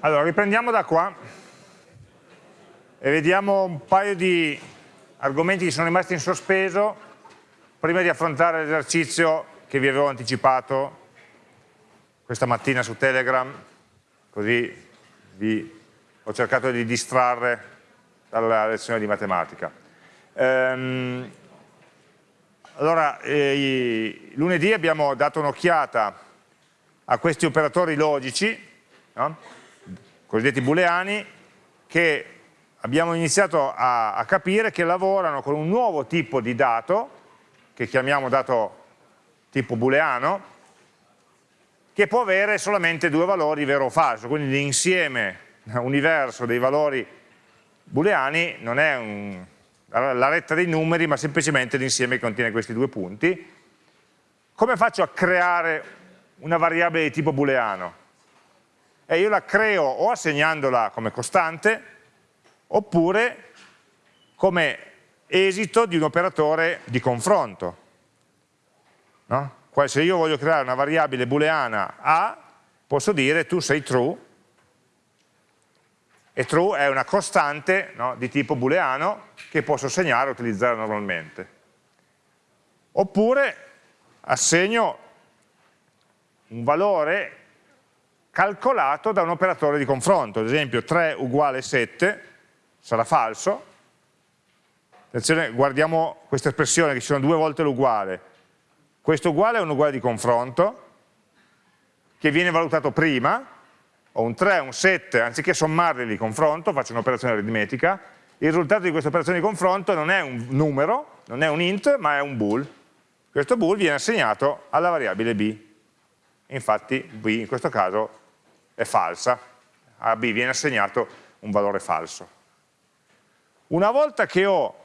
Allora, riprendiamo da qua e vediamo un paio di argomenti che sono rimasti in sospeso prima di affrontare l'esercizio che vi avevo anticipato questa mattina su Telegram, così vi ho cercato di distrarre dalla lezione di matematica. Ehm, allora, eh, lunedì abbiamo dato un'occhiata a questi operatori logici, no? Cosiddetti booleani, che abbiamo iniziato a, a, capire che lavorano con un nuovo tipo di dato, che chiamiamo dato tipo booleano, che può avere solamente due valori vero o falso, quindi l'insieme universo dei valori booleani non è un, la retta dei numeri, ma semplicemente l'insieme che contiene questi due punti. Come faccio a creare una variabile di tipo booleano? E io la creo o assegnandola come costante, oppure come esito di un operatore di confronto. No? Se io voglio creare una variabile booleana A, posso dire tu sei true, e true è una costante no, di tipo booleano che posso segnare e utilizzare normalmente. Oppure assegno un valore calcolato da un operatore di confronto, ad esempio 3 uguale 7 sarà falso, attenzione guardiamo questa espressione che ci sono due volte l'uguale, questo uguale è un uguale di confronto che viene valutato prima, ho un 3 un 7, anziché sommarli li confronto, faccio un'operazione aritmetica, il risultato di questa operazione di confronto non è un numero, non è un int, ma è un bool. Questo bool viene assegnato alla variabile b. Infatti b in questo caso è falsa, a b viene assegnato un valore falso. Una volta che ho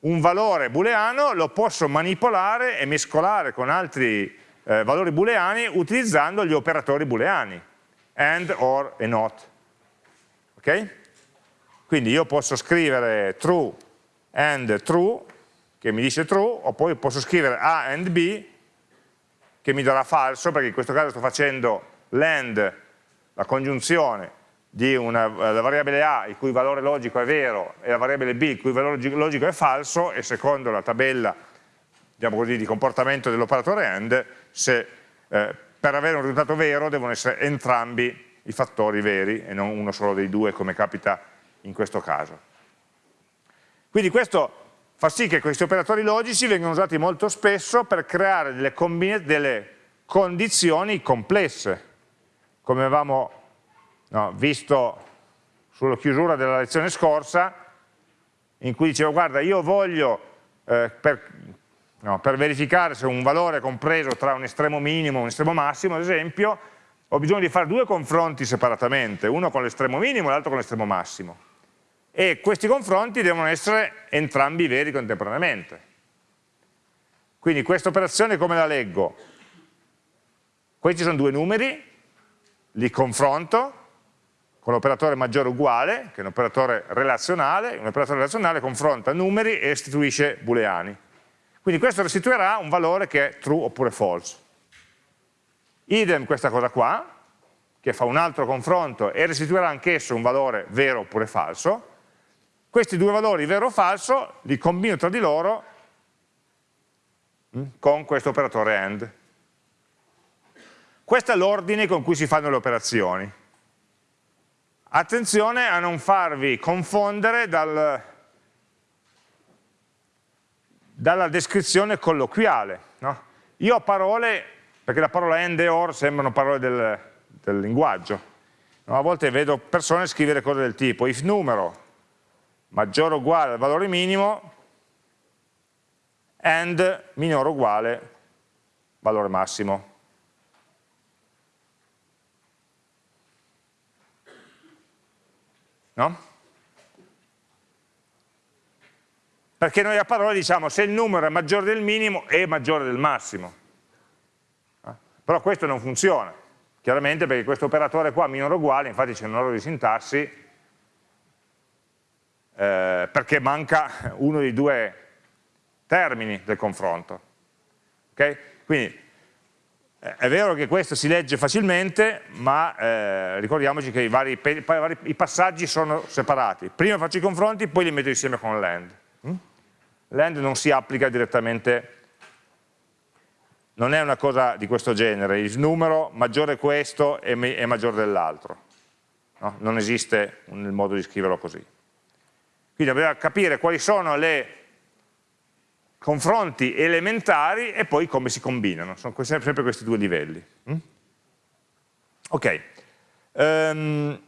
un valore booleano lo posso manipolare e mescolare con altri eh, valori booleani utilizzando gli operatori booleani and, or e not. Ok? Quindi io posso scrivere true and true, che mi dice true, o poi posso scrivere A and B, che mi darà falso, perché in questo caso sto facendo l'and, la congiunzione di una la variabile A il cui valore logico è vero e la variabile B il cui valore logico è falso e secondo la tabella diciamo così, di comportamento dell'operatore AND se eh, per avere un risultato vero devono essere entrambi i fattori veri e non uno solo dei due come capita in questo caso. Quindi questo fa sì che questi operatori logici vengano usati molto spesso per creare delle, delle condizioni complesse, come avevamo no, visto sulla chiusura della lezione scorsa, in cui dicevo guarda io voglio eh, per no, per verificare se un valore è compreso tra un estremo minimo e un estremo massimo, ad esempio, ho bisogno di fare due confronti separatamente, uno con l'estremo minimo e l'altro con l'estremo massimo. E questi confronti devono essere entrambi veri contemporaneamente. Quindi questa operazione come la leggo? Questi sono due numeri, li confronto con l'operatore maggiore uguale, che è un operatore relazionale, un operatore relazionale confronta numeri e restituisce booleani. Quindi questo restituirà un valore che è true oppure false. Idem questa cosa qua, che fa un altro confronto e restituirà anch'esso un valore vero oppure falso. Questi due valori, vero o falso, li combino tra di loro mm, con questo operatore AND. Questo è l'ordine con cui si fanno le operazioni. Attenzione a non farvi confondere dal, dalla descrizione colloquiale. No? Io ho parole, perché la parola end e or sembrano parole del, del linguaggio, no? a volte vedo persone scrivere cose del tipo if numero maggiore o uguale al valore minimo and minore o uguale valore massimo. No? Perché noi a parole diciamo se il numero è maggiore del minimo è maggiore del massimo. Eh? Però questo non funziona, chiaramente perché questo operatore qua minore o uguale, infatti c'è un errore di sintassi, eh, perché manca uno dei due termini del confronto. Okay? Quindi È vero che questo si legge facilmente, ma eh, ricordiamoci che i, vari, i, passaggi sono separati. Prima faccio i confronti, poi li metto insieme con l'AND. Mm? L'AND non si applica direttamente, non è una cosa di questo genere, il numero maggiore questo è, è maggiore dell'altro. No? Non esiste un modo di scriverlo così. Quindi dobbiamo capire quali sono le confronti elementari e poi come si combinano, sono sempre questi due livelli. Mm? Ok, um,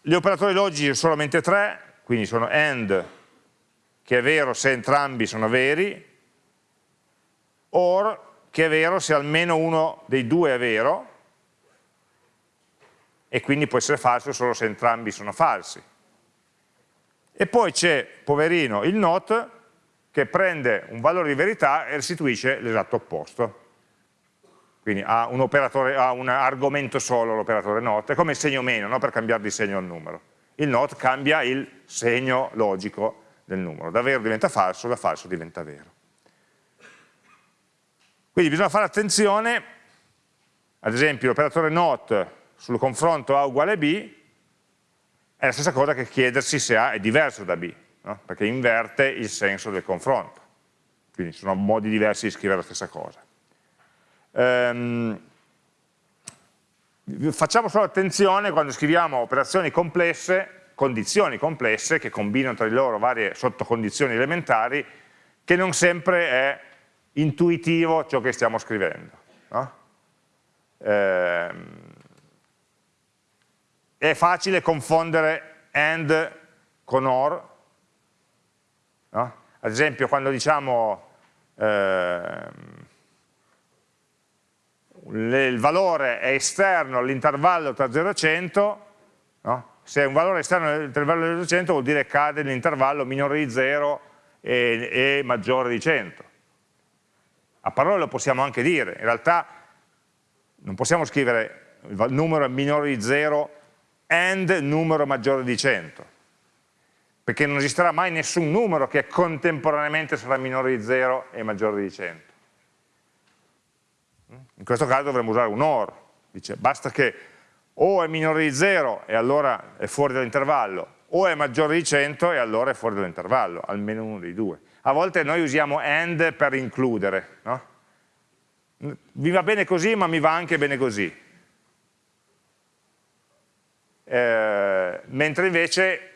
gli operatori logici sono solamente tre, quindi sono AND, che è vero se entrambi sono veri, OR, che è vero se almeno uno dei due è vero, e quindi può essere falso solo se entrambi sono falsi. E poi c'è, poverino, il NOT, che prende un valore di verità e restituisce l'esatto opposto. Quindi ha un, ha un argomento solo l'operatore not, è come il segno meno, no? per cambiare di segno al numero. Il not cambia il segno logico del numero, da vero diventa falso, da falso diventa vero. Quindi bisogna fare attenzione, ad esempio l'operatore not sul confronto A uguale B è la stessa cosa che chiedersi se A è diverso da B no? perché inverte il senso del confronto. Quindi sono modi diversi di scrivere la stessa cosa. Ehm, facciamo solo attenzione quando scriviamo operazioni complesse, condizioni complesse che combinano tra di loro varie sottocondizioni elementari, che non sempre è intuitivo ciò che stiamo scrivendo. No? Ehm, è facile confondere AND con OR, No? Ad esempio quando diciamo eh, il valore è esterno all'intervallo tra 0 e 100, no? se un valore è esterno all'intervallo tra 0 e 100 vuol dire cade nell'intervallo minore di 0 e, e maggiore di 100. A parole lo possiamo anche dire, in realtà non possiamo scrivere il numero è minore di 0 and numero maggiore di 100 perché non esisterà mai nessun numero che contemporaneamente sarà minore di 0 e maggiore di 100. In questo caso dovremmo usare un OR, dice basta che o è minore di 0 e allora è fuori dall'intervallo, o è maggiore di 100 e allora è fuori dall'intervallo, almeno uno dei due. A volte noi usiamo AND per includere, no? Vi va bene così ma mi va anche bene così. Eh, mentre invece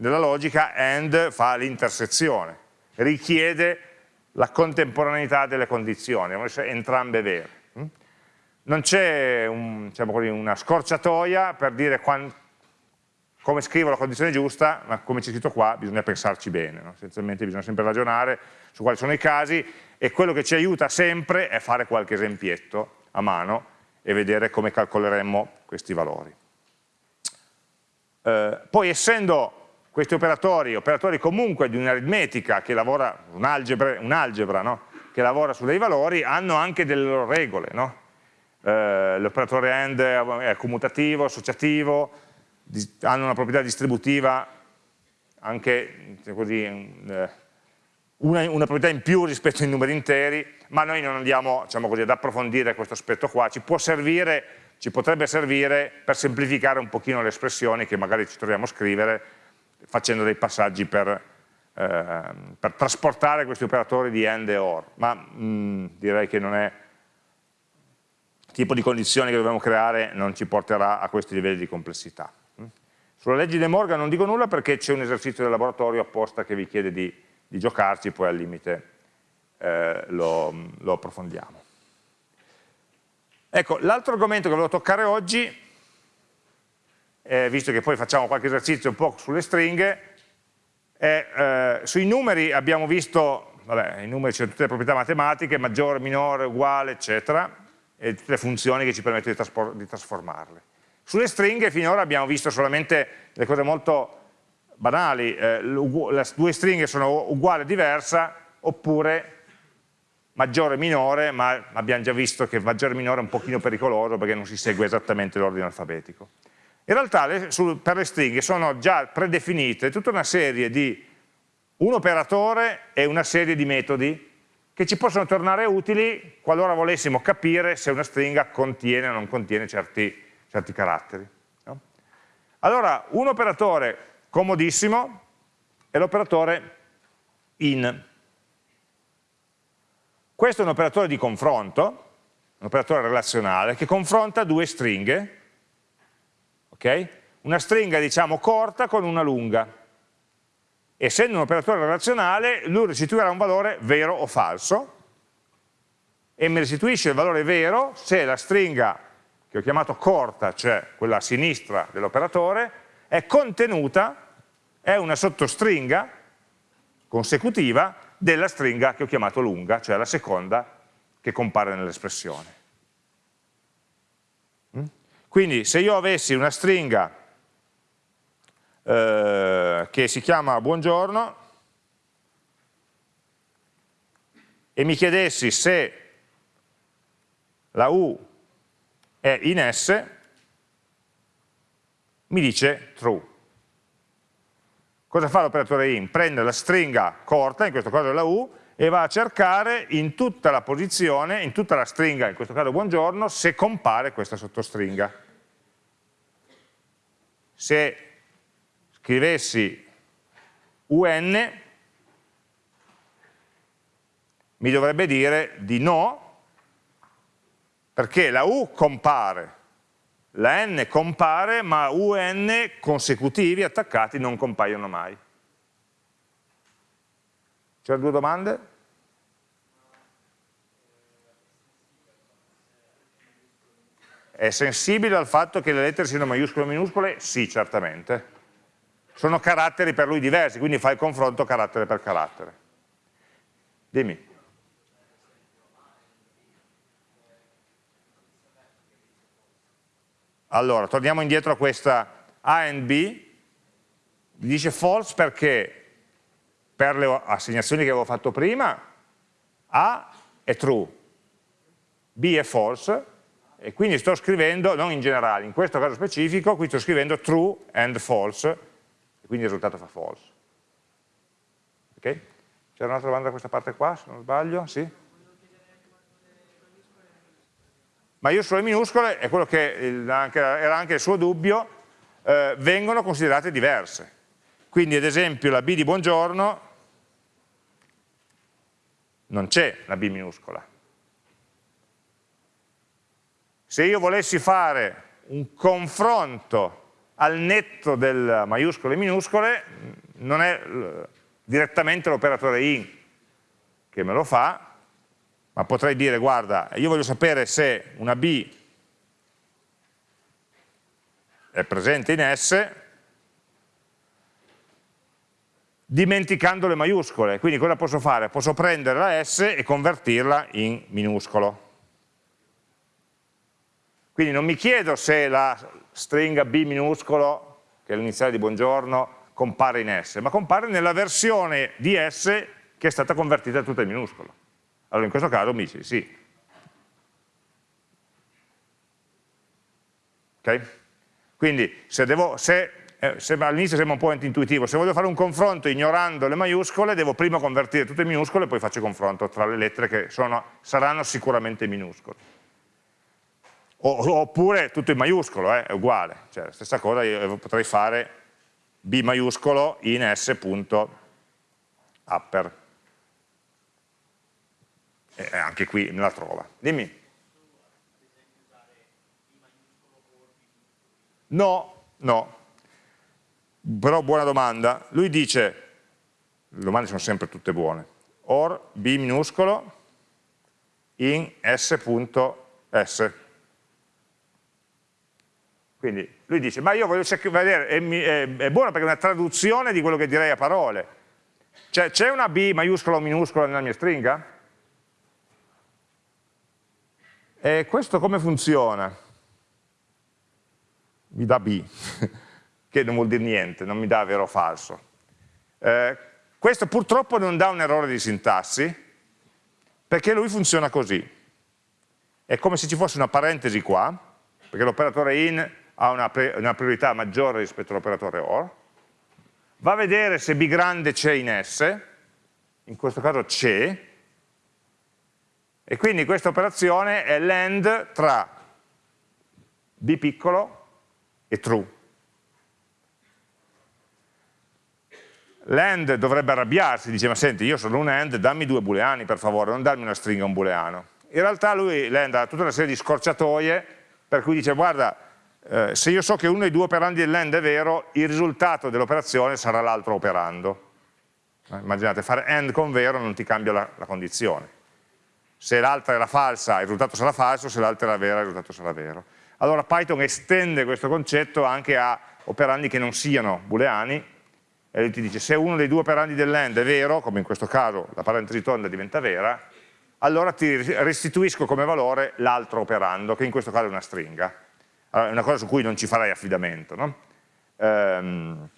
nella logica AND fa l'intersezione, richiede la contemporaneità delle condizioni, devono essere entrambe vere. Mm? Non c'è un, diciamo una scorciatoia per dire quando, come scrivo la condizione giusta, ma come c'è scritto qua bisogna pensarci bene, no? essenzialmente bisogna sempre ragionare su quali sono i casi e quello che ci aiuta sempre è fare qualche esempietto a mano e vedere come calcoleremmo questi valori. Eh, poi essendo questi operatori, operatori comunque di un'aritmetica che lavora, un'algebra, un no? che lavora su dei valori, hanno anche delle loro regole. No? Eh, L'operatore AND è commutativo, associativo, hanno una proprietà distributiva anche così, eh, una, una, proprietà in più rispetto ai numeri interi, ma noi non andiamo diciamo così, ad approfondire questo aspetto qua, ci può servire, ci potrebbe servire per semplificare un pochino le espressioni che magari ci troviamo a scrivere facendo dei passaggi per, eh, per trasportare questi operatori di AND e OR, ma mh, mm, direi che non è il tipo di condizioni che dobbiamo creare non ci porterà a questi livelli di complessità. Mm. Sulla legge di Morgan non dico nulla perché c'è un esercizio del laboratorio apposta che vi chiede di, di giocarci, poi al limite eh, lo, lo approfondiamo. Ecco, l'altro argomento che volevo toccare oggi eh, visto che poi facciamo qualche esercizio un po' sulle stringhe, eh, eh, sui numeri abbiamo visto, vabbè, i numeri c'è tutte le proprietà matematiche, maggiore, minore, uguale, eccetera, e tutte le funzioni che ci permettono di, di trasformarle. Sulle stringhe finora abbiamo visto solamente le cose molto banali, eh, le due stringhe sono uguale e diversa, oppure maggiore e minore, ma abbiamo già visto che maggiore e minore è un pochino pericoloso perché non si segue esattamente l'ordine alfabetico. In realtà le, su, per le stringhe sono già predefinite tutta una serie di un operatore e una serie di metodi che che ci possono tornare utili qualora volessimo capire se una stringa contiene o non contiene certi, certi caratteri. No? Allora, un operatore comodissimo è l'operatore in. Questo è un operatore di confronto, un operatore relazionale, che confronta due stringhe, okay? una stringa diciamo corta con una lunga. Essendo un operatore relazionale, lui restituirà un valore vero o falso, e mi restituisce il valore vero se la stringa che ho chiamato corta, cioè quella a sinistra dell'operatore, è contenuta, è una sottostringa consecutiva della stringa che ho chiamato lunga, cioè la seconda che compare nell'espressione. Quindi se io avessi una stringa eh, che si chiama buongiorno e mi chiedessi se la U è in S, mi dice true. Cosa fa l'operatore in? Prende la stringa corta, in questo caso la U, e va a cercare in tutta la posizione, in tutta la stringa, in questo caso buongiorno, se compare questa sottostringa. Se scrivessi UN, mi dovrebbe dire di no, perché la U compare, la n compare, ma un consecutivi, attaccati, non compaiono mai. C'erano due domande? È sensibile al fatto che le lettere siano maiuscole o minuscole? Sì, certamente. Sono caratteri per lui diversi, quindi fa il confronto carattere per carattere. Dimmi. Allora, torniamo indietro a questa A e B, dice false perché per le assegnazioni che avevo fatto prima A è true, B è false, e quindi sto scrivendo, non in generale, in questo caso specifico, qui sto scrivendo true and false, e quindi il risultato fa false. Ok? C'era un'altra domanda da questa parte qua, se non sbaglio? Sì? maiuscole e minuscole, è quello che era anche il suo dubbio, eh, vengono considerate diverse. Quindi ad esempio la B di buongiorno non c'è la B minuscola. Se io volessi fare un confronto al netto del maiuscole e minuscole, non è eh, direttamente l'operatore in che me lo fa, ma potrei dire guarda io voglio sapere se una B è presente in S dimenticando le maiuscole, quindi cosa posso fare? Posso prendere la S e convertirla in minuscolo. Quindi non mi chiedo se la stringa B minuscolo, che è l'iniziale di buongiorno, compare in S, ma compare nella versione di S che è stata convertita tutta in minuscolo. Allora in questo caso mi dice sì. Ok? Quindi se, devo, se, eh, all'inizio sembra un po' intuitivo, se voglio fare un confronto ignorando le maiuscole, devo prima convertire tutte in minuscole e poi faccio il confronto tra le lettere che sono, saranno sicuramente minuscole. O, oppure tutto in maiuscolo, eh, è uguale, cioè la stessa cosa io potrei fare B maiuscolo in S.upper eh, anche qui me la trova. Dimmi. No, no. Però buona domanda. Lui dice, le domande sono sempre tutte buone, or b minuscolo in s.s. Quindi lui dice, ma io voglio vedere, è, è, è buono perché è una traduzione di quello che direi a parole. Cioè, c'è una b maiuscola o minuscola nella mia stringa? E questo come funziona? Mi dà B, che non vuol dire niente, non mi dà vero o falso. Eh, questo purtroppo non dà un errore di sintassi, perché lui funziona così. È come se ci fosse una parentesi qua, perché l'operatore in ha una, una priorità maggiore rispetto all'operatore OR, va a vedere se B grande c'è in S, in questo caso c'è, E quindi questa operazione è l'end tra b piccolo e true. L'end dovrebbe arrabbiarsi, dice ma senti io sono un end, dammi due booleani per favore, non darmi una stringa un booleano. In realtà lui l'end ha tutta una serie di scorciatoie per cui dice guarda eh, se io so che uno dei due operandi dell'end è vero, il risultato dell'operazione sarà l'altro operando. Eh, immaginate, fare AND con vero non ti cambia la, la condizione. Se l'altra era falsa, il risultato sarà falso, se l'altra era vera, il risultato sarà vero. Allora Python estende questo concetto anche a operandi che non siano booleani, e lui ti dice se uno dei due operandi dell'end è vero, come in questo caso la parentesi tonda diventa vera, allora ti restituisco come valore l'altro operando, che in questo caso è una stringa. Allora, è una cosa su cui non ci farei affidamento. No? Ehm,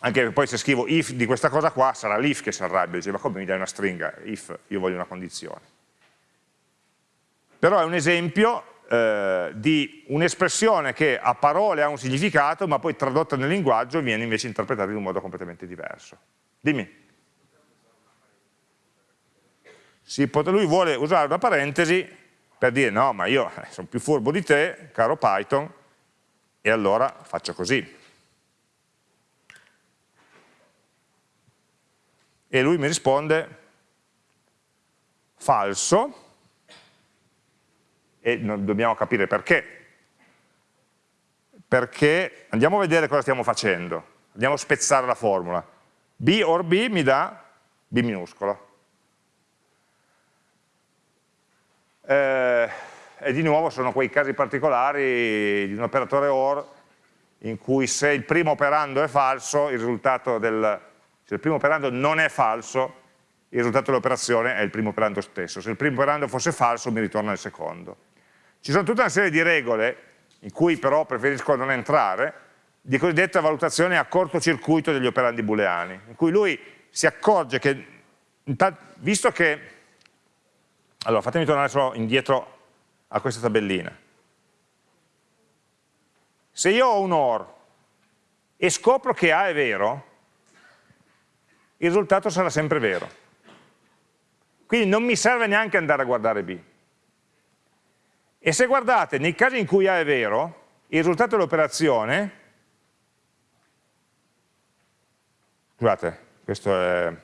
anche poi se scrivo if di questa cosa qua, sarà l'if che si arrabbia, dice ma come mi dai una stringa? If, io voglio una condizione. Però è un esempio eh, di un'espressione che a parole ha un significato, ma poi tradotta nel linguaggio viene invece interpretata in un modo completamente diverso. Dimmi. lui vuole usare una parentesi per dire no, ma io eh, sono più furbo di te, caro Python, e allora faccio così. E lui mi risponde falso, e dobbiamo capire perché. Perché andiamo a vedere cosa stiamo facendo, andiamo a spezzare la formula. B or B mi dà B minuscolo. Eh, e di nuovo sono quei casi particolari di un operatore OR in cui se il primo operando è falso, il risultato del, se il primo operando non è falso, il risultato dell'operazione è il primo operando stesso. Se il primo operando fosse falso mi ritorna il secondo. Ci sono tutta una serie di regole, in cui però preferisco non entrare, di cosiddetta valutazione a cortocircuito degli operandi booleani, in cui lui si accorge che, visto che, allora fatemi tornare solo indietro a questa tabellina, se io ho un OR e scopro che A è vero, il risultato sarà sempre vero. Quindi non mi serve neanche andare a guardare B. E se guardate, nei casi in cui A è vero, il risultato dell'operazione, scusate, questo è,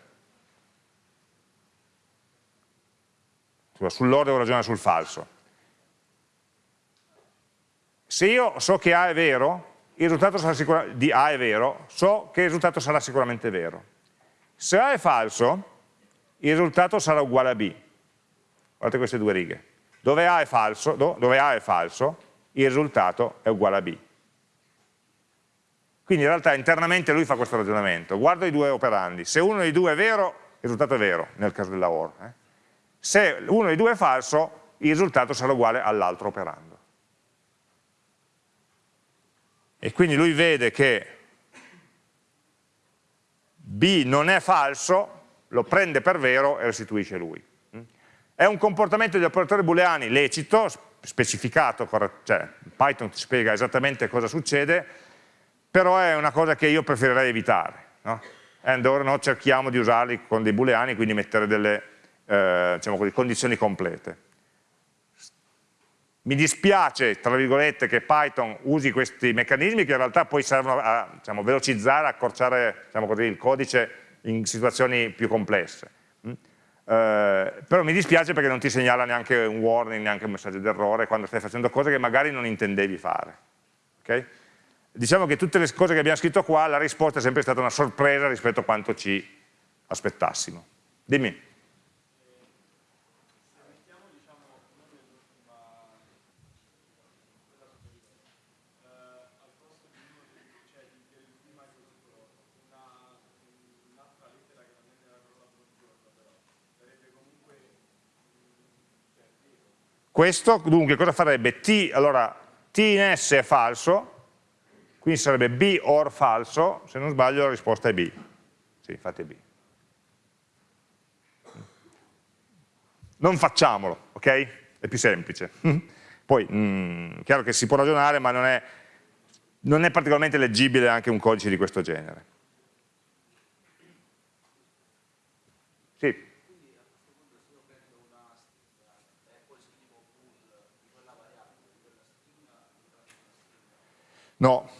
sull'ordine devo ragionare sul falso. Se io so che A è vero, il risultato sarà di A è vero, so che il risultato sarà sicuramente vero. Se A è falso, il risultato sarà uguale a B. Guardate queste due righe. Dove A è falso, dove A è falso il risultato è uguale a B. Quindi in realtà internamente lui fa questo ragionamento, guarda i due operandi, se uno dei due è vero, il risultato è vero, nel caso della OR. Eh? Se uno dei due è falso, il risultato sarà uguale all'altro operando. E quindi lui vede che B non è falso, lo prende per vero e restituisce lui. È un comportamento degli operatori booleani lecito, specificato, cioè Python ti spiega esattamente cosa succede, però è una cosa che io preferirei evitare. No? And or no, cerchiamo di usarli con dei booleani, quindi mettere delle eh, diciamo così, condizioni complete. Mi dispiace, tra virgolette, che Python usi questi meccanismi che in realtà poi servono a diciamo, velocizzare, accorciare diciamo così, il codice in situazioni più complesse. Eh, però mi dispiace perché non ti segnala neanche un warning, neanche un messaggio d'errore quando stai facendo cose che magari non intendevi fare. Okay? Diciamo che tutte le cose che abbiamo scritto qua, la risposta è sempre stata una sorpresa rispetto a quanto ci aspettassimo. Dimmi. Questo dunque cosa farebbe? T, allora, T in S è falso, quindi sarebbe B or falso, se non sbaglio la risposta è B. Sì, fate B. Non facciamolo, ok? È più semplice. Poi, mh, mm, chiaro che si può ragionare, ma non è, non è particolarmente leggibile anche un codice di questo genere. Sì. No.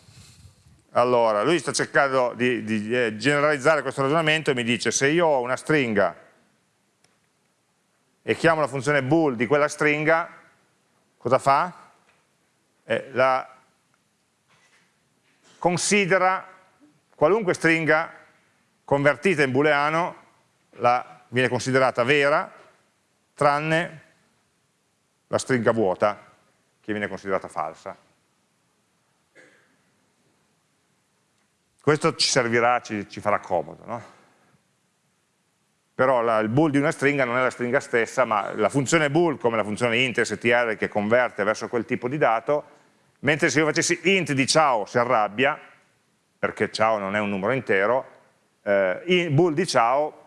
Allora, lui sta cercando di, di eh, generalizzare questo ragionamento e mi dice se io ho una stringa e chiamo la funzione bool di quella stringa, cosa fa? Eh, la considera qualunque stringa convertita in booleano la, viene considerata vera tranne la stringa vuota che viene considerata falsa. Questo ci servirà, ci, ci farà comodo, no? però la, il bool di una stringa non è la stringa stessa, ma la funzione bool, come la funzione int str che converte verso quel tipo di dato, mentre se io facessi int di ciao si arrabbia, perché ciao non è un numero intero, eh, bool di ciao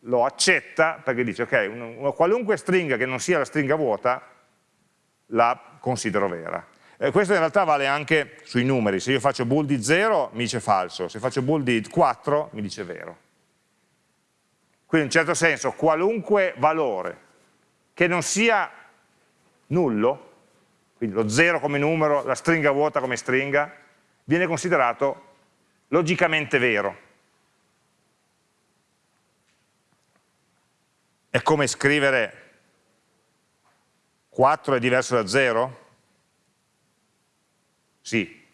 lo accetta perché dice ok, una, una qualunque stringa che non sia la stringa vuota la considero vera. Eh, questo in realtà vale anche sui numeri, se io faccio bool di 0 mi dice falso, se faccio bool di 4 mi dice vero. Quindi in un certo senso qualunque valore che non sia nullo, quindi lo 0 come numero, la stringa vuota come stringa, viene considerato logicamente vero. È come scrivere 4 è diverso da 0? Sì,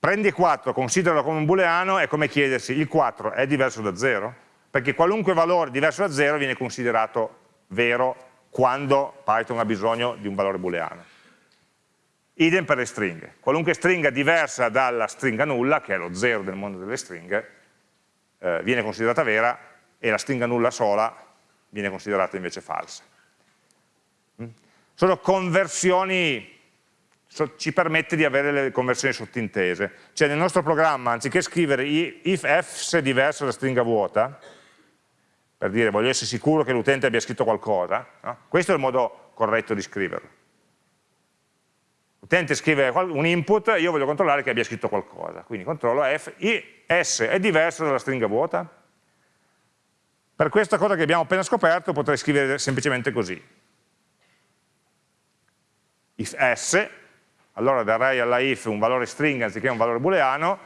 prendi 4, consideralo come un booleano, è come chiedersi il 4 è diverso da 0? Perché qualunque valore diverso da 0 viene considerato vero quando Python ha bisogno di un valore booleano. Idem per le stringhe. Qualunque stringa diversa dalla stringa nulla, che è lo 0 del mondo delle stringhe, eh, viene considerata vera e la stringa nulla sola viene considerata invece falsa. Mm? Sono conversioni ci permette di avere le conversioni sottintese. Cioè nel nostro programma, anziché scrivere if f è diverso da stringa vuota, per dire voglio essere sicuro che l'utente abbia scritto qualcosa, no? questo è il modo corretto di scriverlo. L'utente scrive un input, io voglio controllare che abbia scritto qualcosa, quindi controllo f, s è diverso dalla stringa vuota? Per questa cosa che abbiamo appena scoperto potrei scrivere semplicemente così. If s allora darei alla if un valore stringa anziché un valore booleano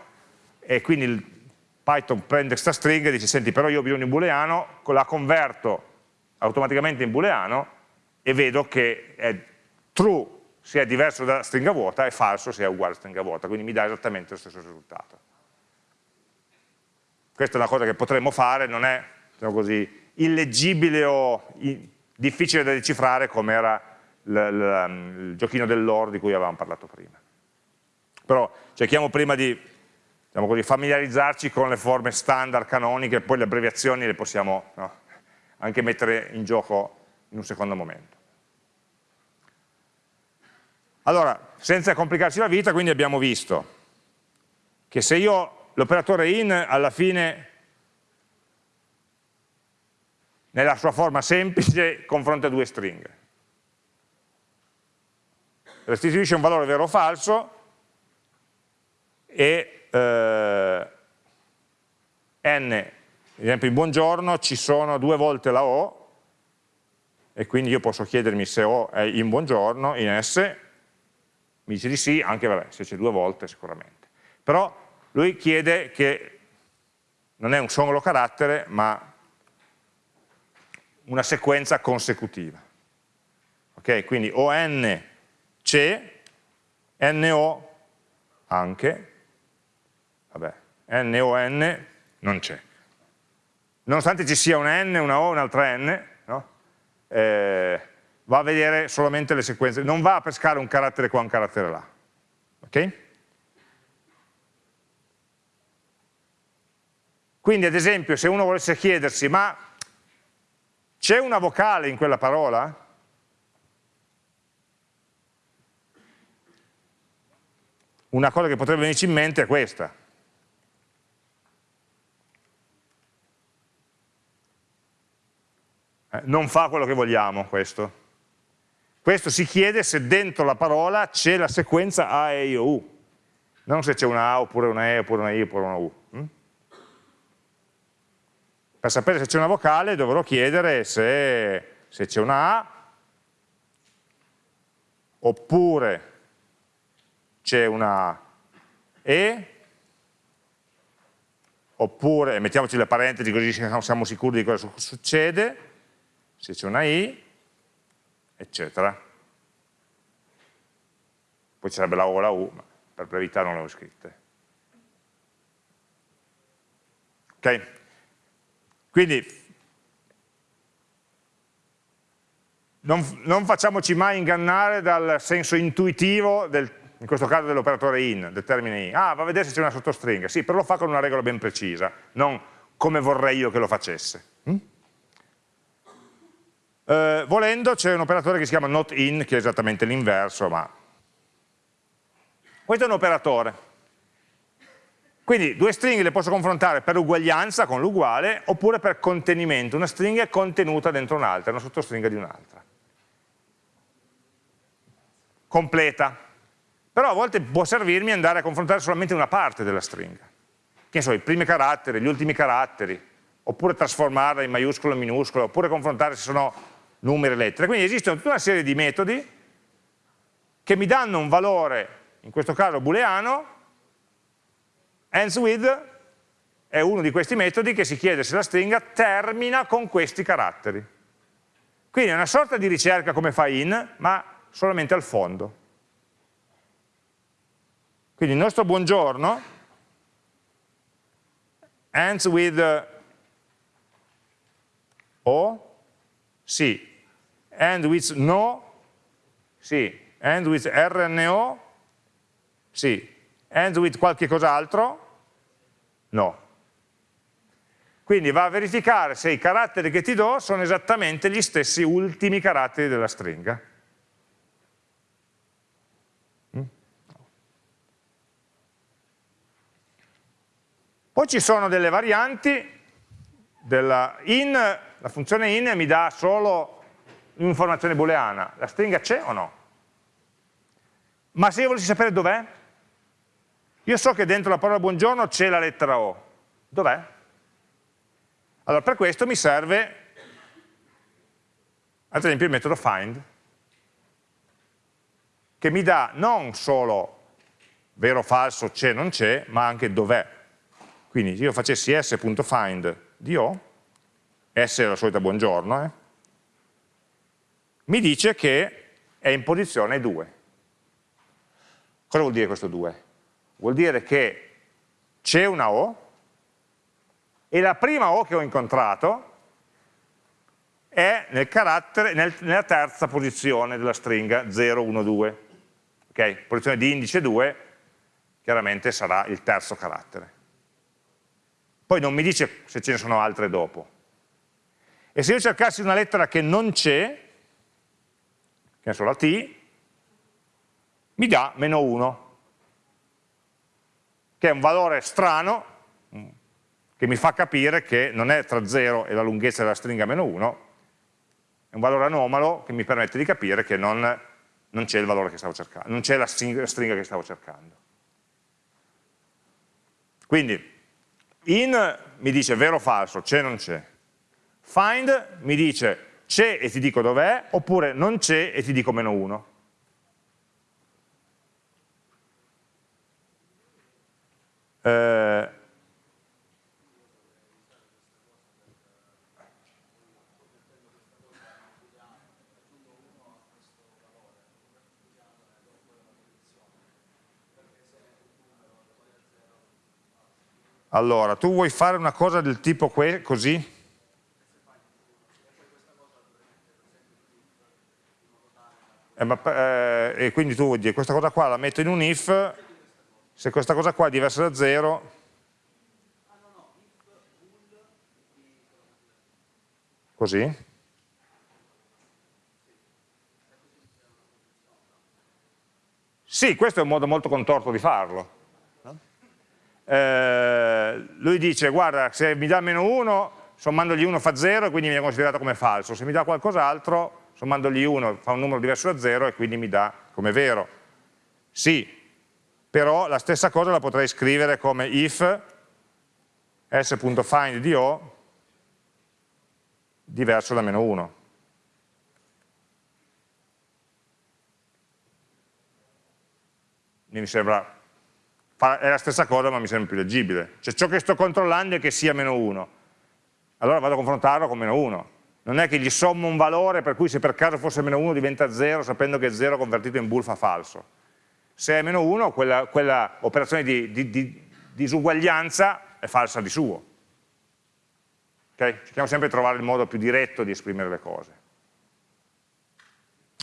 e quindi Python prende questa stringa e dice senti però io ho bisogno di un booleano, la converto automaticamente in booleano e vedo che è true se è diverso da stringa vuota e falso se è uguale a stringa vuota, quindi mi dà esattamente lo stesso risultato. Questa è una cosa che potremmo fare, non è diciamo così, illeggibile o difficile da decifrare come era il giochino dell'or di cui avevamo parlato prima. Però cerchiamo prima di diciamo così, familiarizzarci con le forme standard canoniche, poi le abbreviazioni le possiamo no, anche mettere in gioco in un secondo momento. Allora, senza complicarci la vita, quindi abbiamo visto che se io l'operatore in alla fine nella sua forma semplice confronta due stringhe restituisce un valore vero o falso e eh, n, ad esempio in buongiorno ci sono due volte la O e quindi io posso chiedermi se O è in buongiorno, in S, mi dice di sì, anche vabbè, se c'è due volte sicuramente. Però lui chiede che non è un solo carattere, ma una sequenza consecutiva. Ok, quindi ON c'è, NO anche, vabbè, NON non c'è. Nonostante ci sia una N, una O, un'altra N, no? eh, va a vedere solamente le sequenze, non va a pescare un carattere qua, un carattere là. Ok? Quindi ad esempio se uno volesse chiedersi ma c'è una vocale in quella parola? Una cosa che potrebbe venirci in mente è questa. Eh, non fa quello che vogliamo questo. Questo si chiede se dentro la parola c'è la sequenza A, E, I, O, U. Non se c'è una A, oppure una E, oppure una I, oppure una U. Hm? Per sapere se c'è una vocale dovrò chiedere se, se c'è una A, oppure c'è una E, oppure mettiamoci le parentesi così siamo sicuri di cosa succede, se c'è una I, eccetera. Poi ci sarebbe la O e la U, ma per brevità non le ho scritte. Ok? Quindi non, non facciamoci mai ingannare dal senso intuitivo del in questo caso dell'operatore in, del termine in. Ah, va a vedere se c'è una sottostringa. Sì, però lo fa con una regola ben precisa, non come vorrei io che lo facesse. Mm? Eh, volendo c'è un operatore che si chiama not in, che è esattamente l'inverso, ma questo è un operatore. Quindi due stringhe le posso confrontare per uguaglianza con l'uguale oppure per contenimento. Una stringa è contenuta dentro un'altra, una sottostringa di un'altra. Completa però a volte può servirmi andare a confrontare solamente una parte della stringa, che so, i primi caratteri, gli ultimi caratteri, oppure trasformarla in maiuscolo in minuscolo, oppure confrontare se sono numeri e lettere. Quindi esistono tutta una serie di metodi che mi danno un valore, in questo caso booleano, ends with è uno di questi metodi che si chiede se la stringa termina con questi caratteri. Quindi è una sorta di ricerca come fa in, ma solamente al fondo. Quindi il nostro buongiorno ends with O, sì, end with no, sì, end with RNO, sì, end with qualche cos'altro, no. Quindi va a verificare se i caratteri che ti do sono esattamente gli stessi ultimi caratteri della stringa. Poi ci sono delle varianti, della in, la funzione in mi dà solo un'informazione booleana, la stringa c'è o no? Ma se io volessi sapere dov'è? Io so che dentro la parola buongiorno c'è la lettera O, dov'è? Allora per questo mi serve ad esempio il metodo find, che mi dà non solo vero o falso, c'è o non c'è, ma anche dov'è. Quindi se io facessi s.find di O, S è la solita buongiorno, eh, mi dice che è in posizione 2. Cosa vuol dire questo 2? Vuol dire che c'è una O e la prima O che ho incontrato è nel nel, nella terza posizione della stringa 0, 1, 2. Okay? Posizione di indice 2 chiaramente sarà il terzo carattere poi non mi dice se ce ne sono altre dopo. E se io cercassi una lettera che non c'è, che ne so, la T, mi dà meno 1, che è un valore strano, che mi fa capire che non è tra 0 e la lunghezza della stringa meno 1, è un valore anomalo che mi permette di capire che non, non c'è il valore che stavo cercando, non c'è la stringa che stavo cercando. Quindi in mi dice vero o falso, c'è o non c'è. Find mi dice c'è e ti dico dov'è, oppure non c'è e ti dico meno 1. Eh, Allora, tu vuoi fare una cosa del tipo così? Eh, ma, eh, e quindi tu vuoi dire questa cosa qua la metto in un if, se questa cosa qua è diversa da 0, così? Sì, questo è un modo molto contorto di farlo eh, lui dice guarda se mi dà meno 1 sommandogli 1 fa 0 e quindi viene considerato come falso, se mi dà qualcos'altro sommandogli 1 fa un numero diverso da 0 e quindi mi dà come vero. Sì, però la stessa cosa la potrei scrivere come if s.find di O diverso da meno 1. mi sembra, è la stessa cosa ma mi sembra più leggibile. Cioè ciò che sto controllando è che sia meno 1. Allora vado a confrontarlo con meno 1. Non è che gli sommo un valore per cui se per caso fosse meno 1 diventa 0 sapendo che 0 convertito in bool fa falso. Se è meno 1 quella, quella operazione di, di, di disuguaglianza è falsa di suo. Okay? Cerchiamo sempre di trovare il modo più diretto di esprimere le cose.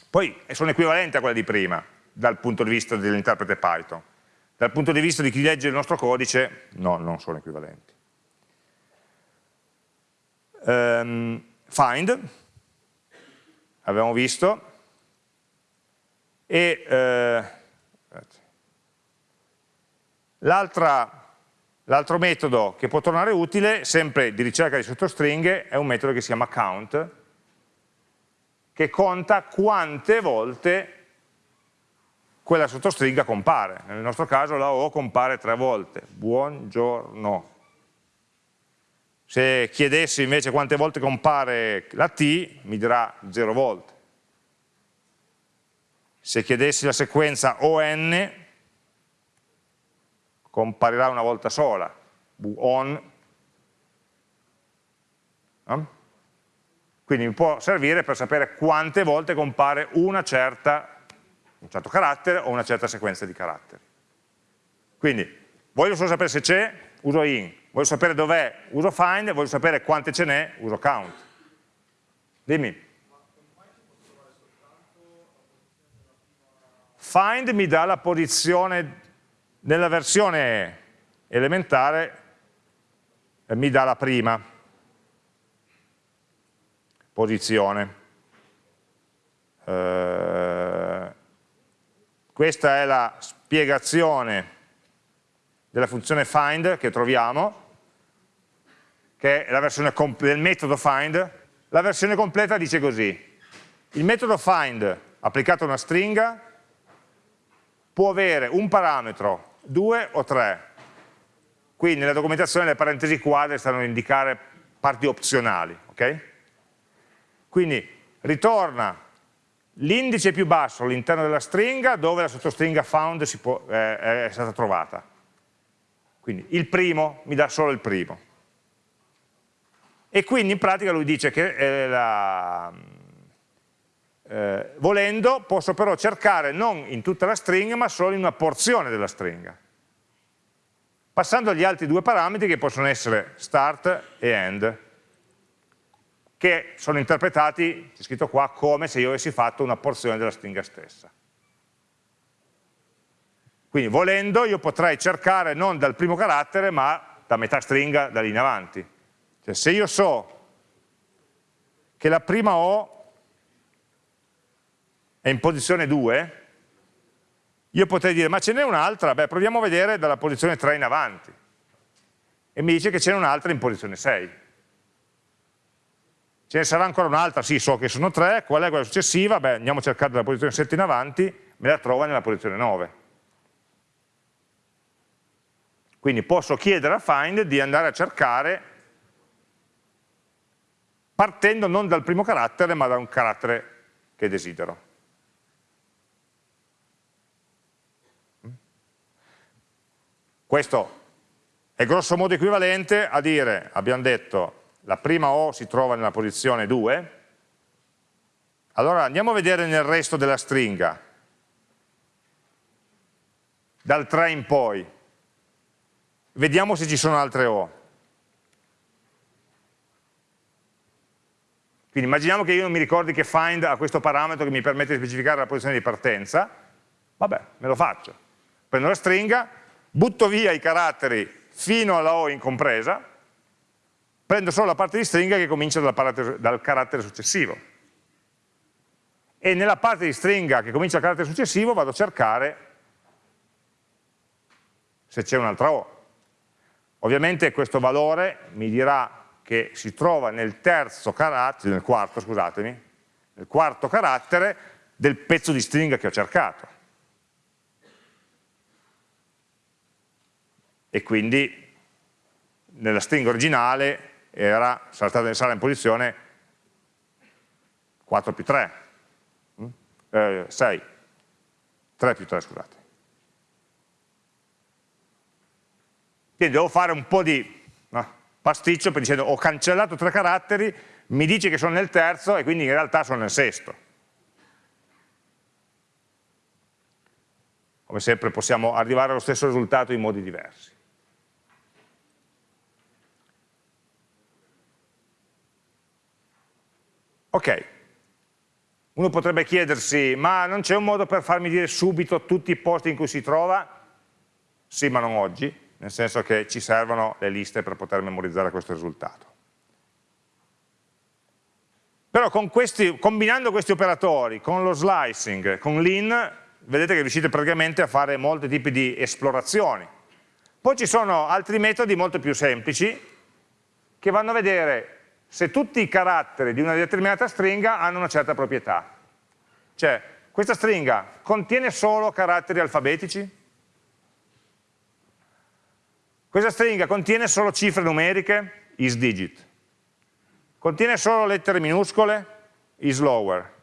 Poi sono equivalenti a quelle di prima, dal punto di vista dell'interprete Python. Dal punto di vista di chi legge il nostro codice, no, non sono equivalenti. Um, find, abbiamo visto, e eh, l'altro metodo che può tornare utile, sempre di ricerca di sottostringhe, è un metodo che si chiama count, che conta quante volte quella sottostringa compare. Nel nostro caso la O compare tre volte. Buongiorno. Se chiedessi invece quante volte compare la T, mi dirà 0 volte. Se chiedessi la sequenza ON, comparirà una volta sola, on. Quindi mi può servire per sapere quante volte compare una certa, un certo carattere o una certa sequenza di caratteri. Quindi voglio solo sapere se c'è, uso in, voglio sapere dov'è, uso find, voglio sapere quante ce n'è, uso count. Dimmi. Find mi dà la posizione, nella versione elementare mi dà la prima posizione. Questa è la spiegazione della funzione find che troviamo, che è la versione del metodo find, la versione completa dice così, il metodo find applicato a una stringa può avere un parametro, due o tre, qui nella documentazione le parentesi quadre stanno a indicare parti opzionali, ok? Quindi ritorna l'indice più basso all'interno della stringa dove la sottostringa found può, eh, è stata trovata. Quindi il primo mi dà solo il primo. E quindi in pratica lui dice che eh, la, eh, volendo posso però cercare non in tutta la stringa ma solo in una porzione della stringa passando agli altri due parametri che possono essere start e end che sono interpretati, c'è scritto qua, come se io avessi fatto una porzione della stringa stessa quindi volendo io potrei cercare non dal primo carattere ma da metà stringa da lì in avanti cioè se io so che la prima O è in posizione 2, io potrei dire, ma ce n'è un'altra? Beh, proviamo a vedere dalla posizione 3 in avanti. E mi dice che ce n'è un'altra in posizione 6. Ce ne sarà ancora un'altra? Sì, so che sono 3, qual è quella successiva? Beh, andiamo a cercare dalla posizione 7 in avanti, me la trova nella posizione 9. Quindi posso chiedere a find di andare a cercare partendo non dal primo carattere, ma da un carattere che desidero. Questo è grosso modo equivalente a dire, abbiamo detto, la prima O si trova nella posizione 2, allora andiamo a vedere nel resto della stringa, dal 3 in poi, vediamo se ci sono altre O. Quindi immaginiamo che io non mi ricordi che find ha questo parametro che mi permette di specificare la posizione di partenza, vabbè, me lo faccio. Prendo la stringa, butto via i caratteri fino alla O incompresa, prendo solo la parte di stringa che comincia dal, dal carattere successivo. E nella parte di stringa che comincia dal carattere successivo vado a cercare se c'è un'altra O. Ovviamente questo valore mi dirà che si trova nel terzo carattere, nel quarto, scusatemi, nel quarto carattere del pezzo di stringa che ho cercato. e quindi nella stringa originale era, sarà in posizione 4 più 3, mm? eh, 6, 3 più 3 scusate. Quindi devo fare un po' di no, pasticcio per dicendo ho cancellato tre caratteri, mi dice che sono nel terzo e quindi in realtà sono nel sesto. Come sempre possiamo arrivare allo stesso risultato in modi diversi. Ok, uno potrebbe chiedersi, ma non c'è un modo per farmi dire subito tutti i posti in cui si trova? Sì, ma non oggi, nel senso che ci servono le liste per poter memorizzare questo risultato. Però questi, combinando questi operatori con lo slicing, con l'in, vedete che riuscite praticamente a fare molti tipi di esplorazioni. Poi ci sono altri metodi molto più semplici che vanno a vedere se tutti i caratteri di una determinata stringa hanno una certa proprietà. Cioè, questa stringa contiene solo caratteri alfabetici? Questa stringa contiene solo cifre numeriche? isDigit. Contiene solo lettere minuscole? isLower.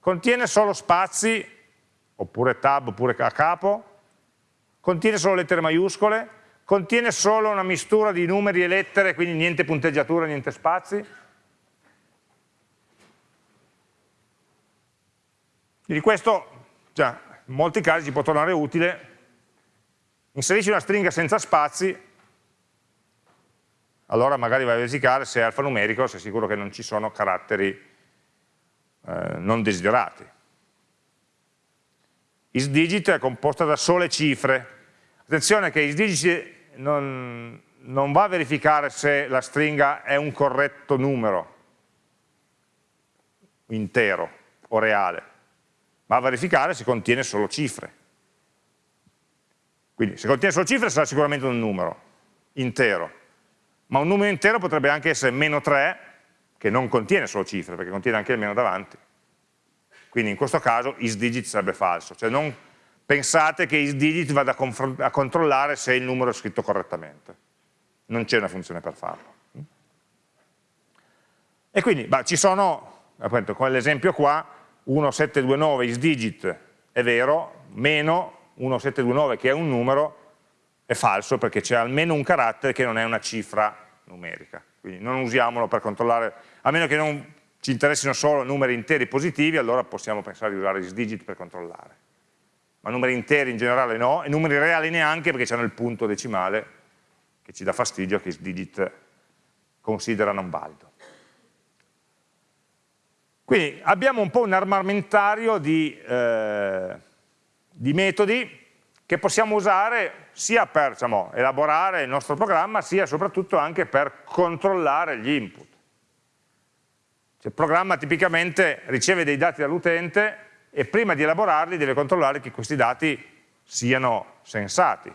Contiene solo spazi, oppure tab, oppure a capo? Contiene solo lettere maiuscole? Contiene solo una mistura di numeri e lettere, quindi niente punteggiatura, niente spazi. Di questo, già, in molti casi ci può tornare utile, inserisci una stringa senza spazi, allora magari vai a verificare se è alfanumerico, se è sicuro che non ci sono caratteri eh, non desiderati. IsDigit è composta da sole cifre, Attenzione che IsDigit non, non va a verificare se la stringa è un corretto numero intero o reale, va a verificare se contiene solo cifre. Quindi se contiene solo cifre sarà sicuramente un numero intero, ma un numero intero potrebbe anche essere meno 3, che non contiene solo cifre, perché contiene anche il meno davanti. Quindi in questo caso isDigit sarebbe falso, cioè non pensate che isDigit vada a, a controllare se il numero è scritto correttamente. Non c'è una funzione per farlo. E quindi bah, ci sono, appunto, con l'esempio qua, 1729 isDigit è vero, meno 1729 che è un numero è falso perché c'è almeno un carattere che non è una cifra numerica. Quindi non usiamolo per controllare, a meno che non ci interessino solo numeri interi positivi, allora possiamo pensare di usare isDigit per controllare ma numeri interi in generale no, e numeri reali neanche perché hanno il punto decimale che ci dà fastidio, che digit considera non valido. Quindi abbiamo un po' un armamentario di, eh, di metodi che possiamo usare sia per diciamo, elaborare il nostro programma, sia soprattutto anche per controllare gli input. Cioè, il programma tipicamente riceve dei dati dall'utente e prima di elaborarli deve controllare che questi dati siano sensati.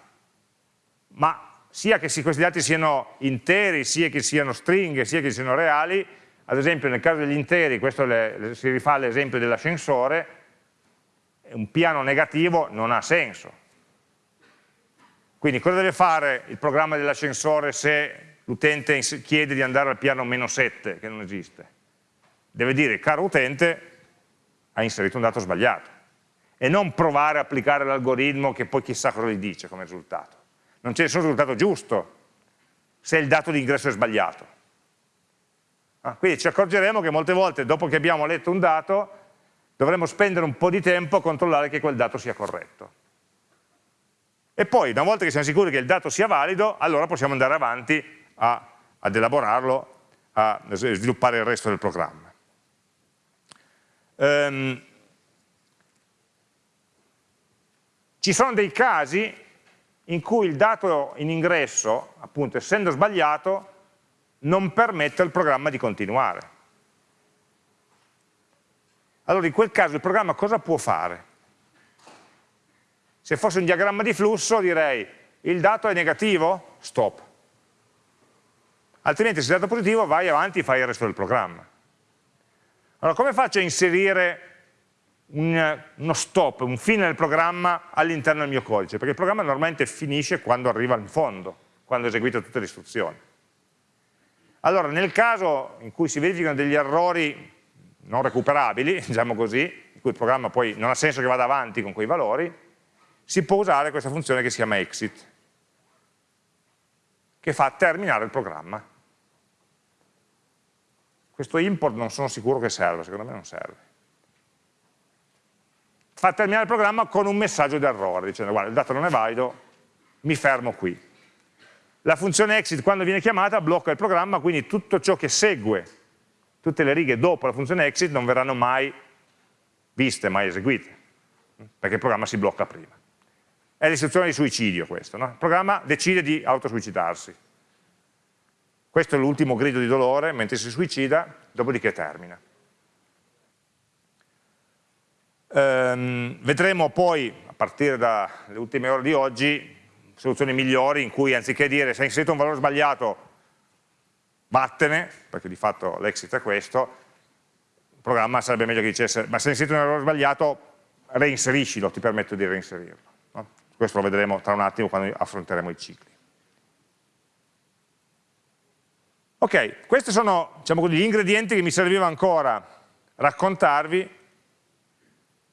Ma sia che questi dati siano interi, sia che siano stringhe, sia che siano reali, ad esempio nel caso degli interi, questo le, si rifà all'esempio dell'ascensore, un piano negativo non ha senso. Quindi cosa deve fare il programma dell'ascensore se l'utente chiede di andare al piano meno 7, che non esiste? Deve dire, caro utente, ha inserito un dato sbagliato e non provare a applicare l'algoritmo che poi chissà cosa gli dice come risultato. Non c'è nessun risultato giusto se il dato di ingresso è sbagliato. Ah, quindi ci accorgeremo che molte volte dopo che abbiamo letto un dato dovremo spendere un po' di tempo a controllare che quel dato sia corretto. E poi, una volta che siamo sicuri che il dato sia valido, allora possiamo andare avanti a, ad elaborarlo, a sviluppare il resto del programma. Um, ci sono dei casi in cui il dato in ingresso, appunto essendo sbagliato, non permette al programma di continuare. Allora in quel caso il programma cosa può fare? Se fosse un diagramma di flusso direi il dato è negativo, stop. Altrimenti se il dato è positivo vai avanti e fai il resto del programma. Allora, come faccio a inserire un, uno stop, un fine del programma all'interno del mio codice? Perché il programma normalmente finisce quando arriva in fondo, quando eseguite tutte le istruzioni. Allora, nel caso in cui si verificano degli errori non recuperabili, diciamo così, in cui il programma poi non ha senso che vada avanti con quei valori, si può usare questa funzione che si chiama exit. che fa terminare il programma. Questo import non sono sicuro che serva, secondo me non serve. Fa terminare il programma con un messaggio d'errore, dicendo guarda il dato non è valido, mi fermo qui. La funzione exit quando viene chiamata blocca il programma, quindi tutto ciò che segue, tutte le righe dopo la funzione exit non verranno mai viste, mai eseguite, perché il programma si blocca prima. È l'istruzione di suicidio questo, no? il programma decide di autosuicidarsi. Questo è l'ultimo grido di dolore mentre si suicida, dopodiché termina. Ehm, vedremo poi, a partire dalle ultime ore di oggi, soluzioni migliori in cui anziché dire se hai inserito un valore sbagliato, vattene, perché di fatto l'exit è questo, il programma sarebbe meglio che dicesse ma se hai inserito un valore sbagliato, reinseriscilo, ti permetto di reinserirlo. Questo lo vedremo tra un attimo quando affronteremo i cicli. Ok, questi sono diciamo gli ingredienti che mi serviva ancora raccontarvi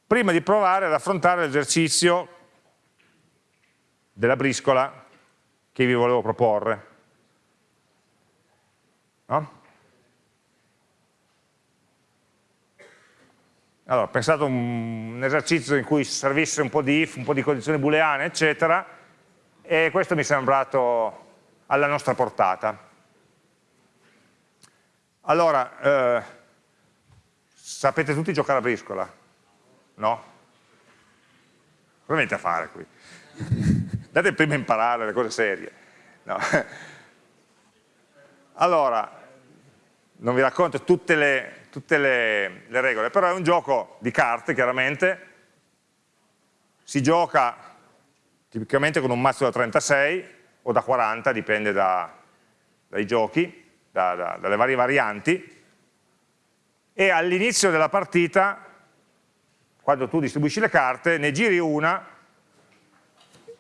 prima di provare ad affrontare l'esercizio della briscola che vi volevo proporre. No? Allora, ho pensato a un, esercizio in cui servisse un po' di if, un po' di condizioni booleane, eccetera, e questo mi è sembrato alla nostra portata. Allora, eh, sapete tutti giocare a briscola? No? Cosa venite a fare qui? Date prima a imparare le cose serie. No. Allora, non vi racconto tutte le tutte le, le regole, però è un gioco di carte chiaramente, si gioca tipicamente con un mazzo da 36 o da 40, dipende da, dai giochi, da, da, dalle varie varianti, e all'inizio della partita, quando tu distribuisci le carte, ne giri una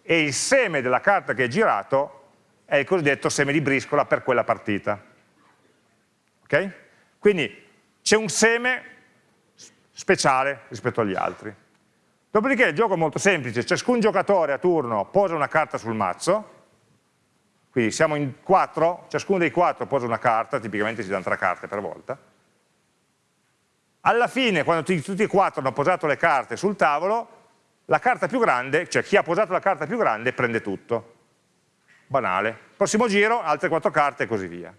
e il seme della carta che hai girato è il cosiddetto seme di briscola per quella partita. Ok? Quindi c'è un seme speciale rispetto agli altri. Dopodiché il gioco è molto semplice, ciascun giocatore a turno posa una carta sul mazzo, quindi siamo in quattro, ciascuno dei quattro posa una carta, tipicamente si danno tre carte per volta. Alla fine, quando tutti e quattro hanno posato le carte sul tavolo, la carta più grande, cioè chi ha posato la carta più grande prende tutto. Banale. Prossimo giro, altre quattro carte e così via.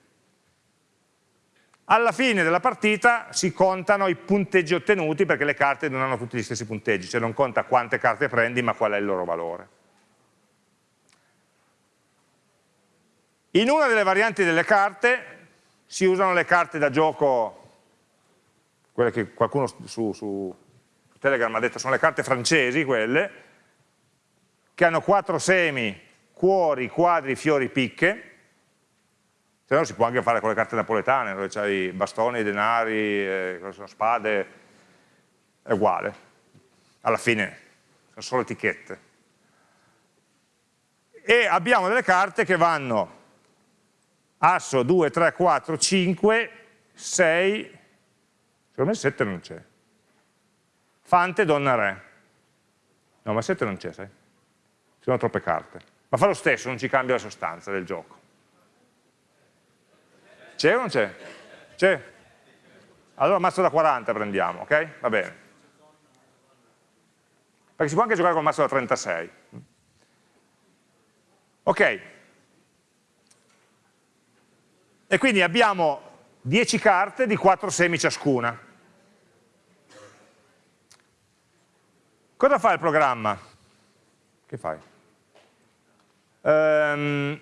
Alla fine della partita si contano i punteggi ottenuti perché le carte non hanno tutti gli stessi punteggi, cioè non conta quante carte prendi ma qual è il loro valore. In una delle varianti delle carte si usano le carte da gioco, quelle che qualcuno su, su Telegram ha detto sono le carte francesi quelle, che hanno quattro semi, cuori, quadri, fiori, picche, se no si può anche fare con le carte napoletane, dove c'hai bastoni, denari, eh, spade, è uguale. Alla fine sono solo etichette. E abbiamo delle carte che vanno asso 2, 3, 4, 5, 6, secondo me 7 non c'è. Fante, donna, re. No, ma 7 non c'è, sai? Ci sono troppe carte. Ma fa lo stesso, non ci cambia la sostanza del gioco. C'è o non c'è? C'è? Allora mazzo da 40 prendiamo, ok? Va bene. Perché si può anche giocare con mazzo da 36. Ok. E quindi abbiamo 10 carte di 4 semi ciascuna. Cosa fa il programma? Che fai? Um,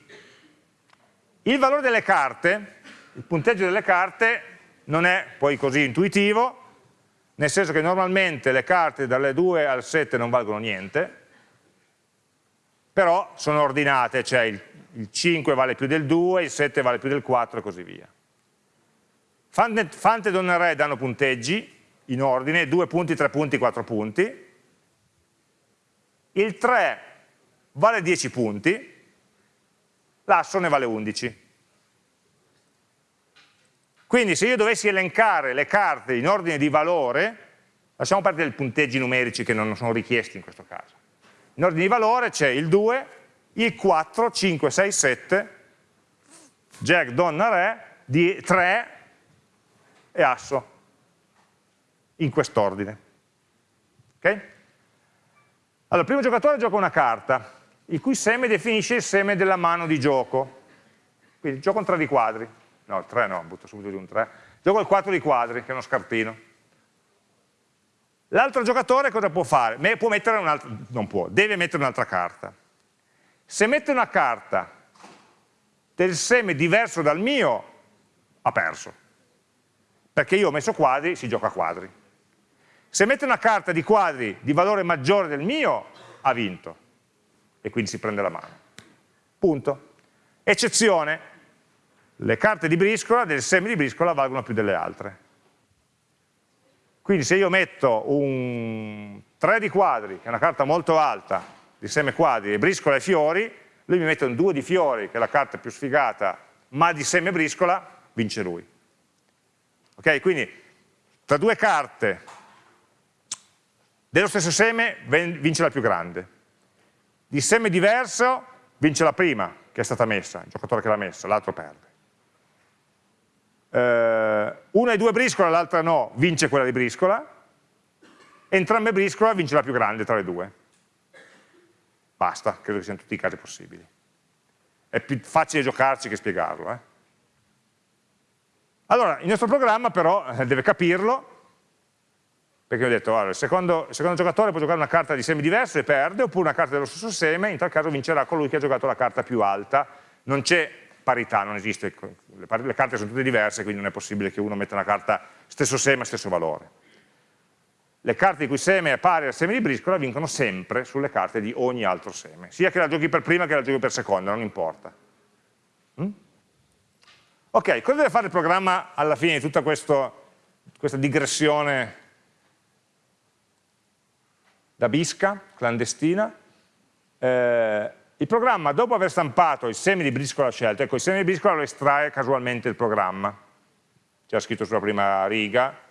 il valore delle carte il punteggio delle carte non è poi così intuitivo, nel senso che normalmente le carte dalle 2 al 7 non valgono niente, però sono ordinate, cioè il, il 5 vale più del 2, il 7 vale più del 4 e così via. Fante, e Donna Re danno punteggi in ordine, 2 punti, 3 punti, 4 punti, il 3 vale 10 punti, l'asso ne vale 11. Quindi se io dovessi elencare le carte in ordine di valore, lasciamo perdere i punteggi numerici che non sono richiesti in questo caso. In ordine di valore c'è il 2, il 4, 5, 6, 7 Jack, donna, re, di 3 e asso, in quest'ordine. Ok? Allora, il primo giocatore gioca una carta, il cui seme definisce il seme della mano di gioco. Quindi gioco un 3 di quadri. No, il 3 no, butto subito di un 3. Gioco il 4 di quadri, che è uno scartino. L'altro giocatore cosa può fare? Può mettere un'altra, non può, deve mettere un'altra carta. Se mette una carta del seme diverso dal mio, ha perso. Perché io ho messo quadri, si gioca a quadri. Se mette una carta di quadri di valore maggiore del mio, ha vinto. E quindi si prende la mano. Punto. Eccezione, le carte di briscola, del seme di briscola, valgono più delle altre. Quindi se io metto un 3 di quadri, che è una carta molto alta, di seme quadri, e briscola e fiori, lui mi mette un 2 di fiori, che è la carta più sfigata, ma di seme briscola, vince lui. Ok? Quindi tra due carte dello stesso seme vince la più grande. Di seme diverso vince la prima che è stata messa, il giocatore che l'ha messa, l'altro perde. Eh, una e due briscola, l'altra no, vince quella di briscola, entrambe briscola vince la più grande tra le due. Basta, credo che siano tutti i casi possibili. È più facile giocarci che spiegarlo. Eh? Allora, il nostro programma però eh, deve capirlo, perché ho detto, allora, il, secondo, il, secondo, giocatore può giocare una carta di semi diverso e perde, oppure una carta dello stesso seme, in tal caso vincerà colui che ha giocato la carta più alta, non c'è parità, non esiste, le, le, carte sono tutte diverse, quindi non è possibile che uno metta una carta stesso seme, stesso valore. Le carte di cui seme è pari al seme di briscola vincono sempre sulle carte di ogni altro seme, sia che la giochi per prima che la giochi per seconda, non importa. Mm? Ok, cosa deve fare il programma alla fine di tutta questo, questa digressione da bisca, clandestina? Eh, il programma, dopo aver stampato il seme di briscola scelto, ecco, il seme di briscola lo estrae casualmente il programma, c'era scritto sulla prima riga,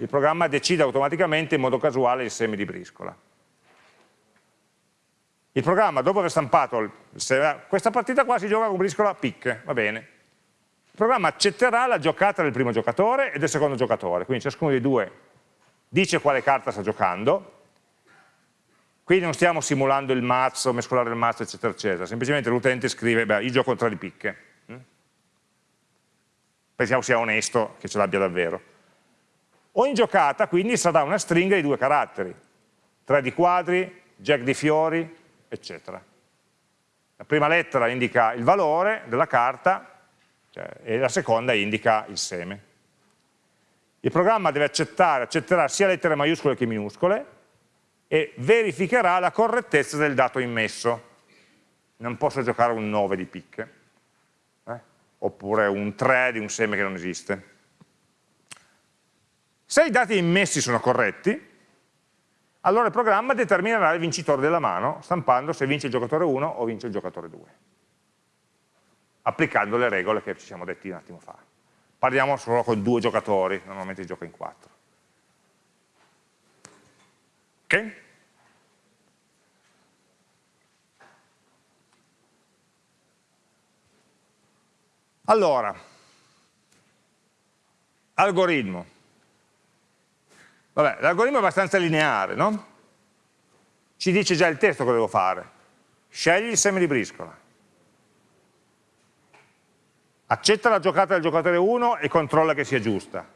il programma decide automaticamente in modo casuale il seme di briscola. Il programma, dopo aver stampato, il seme, questa partita qua si gioca con briscola picche, va bene, programma accetterà la giocata del primo giocatore e del secondo giocatore, quindi ciascuno dei due dice quale carta sta giocando, quindi non stiamo simulando il mazzo, mescolare il mazzo, eccetera, eccetera, semplicemente l'utente scrive, beh, io gioco tre di picche. Mm? Pensiamo sia onesto, che ce l'abbia davvero. Ogni giocata quindi sarà una stringa di due caratteri, tre di quadri, jack di fiori, eccetera. La prima lettera indica il valore della carta, cioè, e la seconda indica il seme. Il programma deve accettare, accetterà sia lettere maiuscole che minuscole e verificherà la correttezza del dato immesso. Non posso giocare un 9 di picche, eh? oppure un 3 di un seme che non esiste. Se i dati immessi sono corretti, allora il programma determinerà il vincitore della mano, stampando se vince il giocatore 1 o vince il giocatore 2 applicando le regole che ci siamo detti un attimo fa. Parliamo solo con due giocatori, normalmente si gioca in quattro. Ok? Allora, algoritmo. L'algoritmo è abbastanza lineare, no? Ci dice già il testo cosa devo fare. Scegli il seme di briscola accetta la giocata del giocatore 1 e controlla che sia giusta,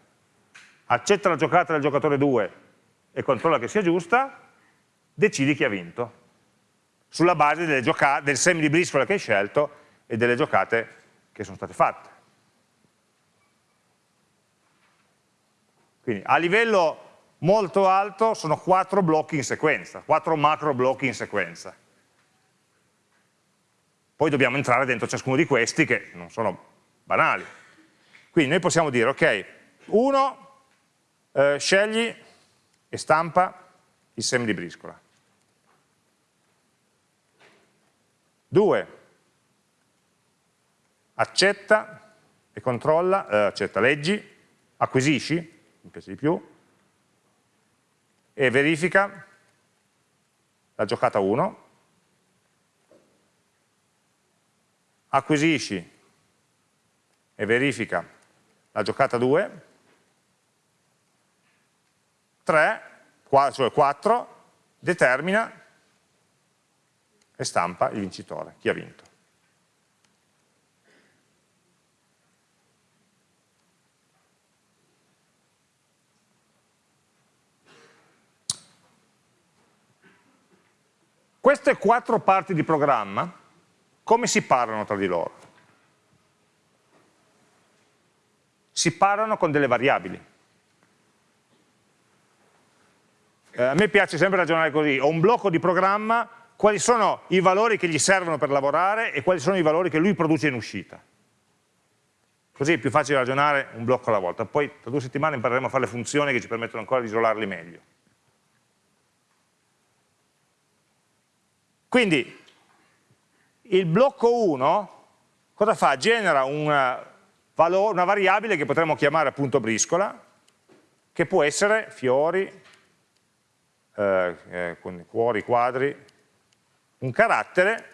accetta la giocata del giocatore 2 e controlla che sia giusta, decidi chi ha vinto, sulla base del semi di briscola che hai scelto e delle giocate che sono state fatte. Quindi a livello molto alto sono quattro blocchi in sequenza, quattro macro blocchi in sequenza. Poi dobbiamo entrare dentro ciascuno di questi che non sono banali. Quindi noi possiamo dire, ok, uno, eh, scegli e stampa il seme di briscola. Due, accetta e controlla, eh, accetta, leggi, acquisisci, mi piace di più, e verifica. La giocata 1, acquisisci. E verifica. La giocata 2, 3, cioè 4, determina. E stampa il vincitore, chi ha vinto. Queste quattro parti di programma, come si parlano tra di loro? Si parlano con delle variabili. Eh, a me piace sempre ragionare così, ho un blocco di programma, quali sono i valori che gli servono per lavorare e quali sono i valori che lui produce in uscita. Così è più facile ragionare un blocco alla volta, poi tra due settimane impareremo a fare le funzioni che ci permettono ancora di isolarli meglio. Quindi il blocco 1 cosa fa? Genera una, valore, una variabile che potremmo chiamare appunto briscola, che può essere fiori, eh, eh, cuori, quadri, un carattere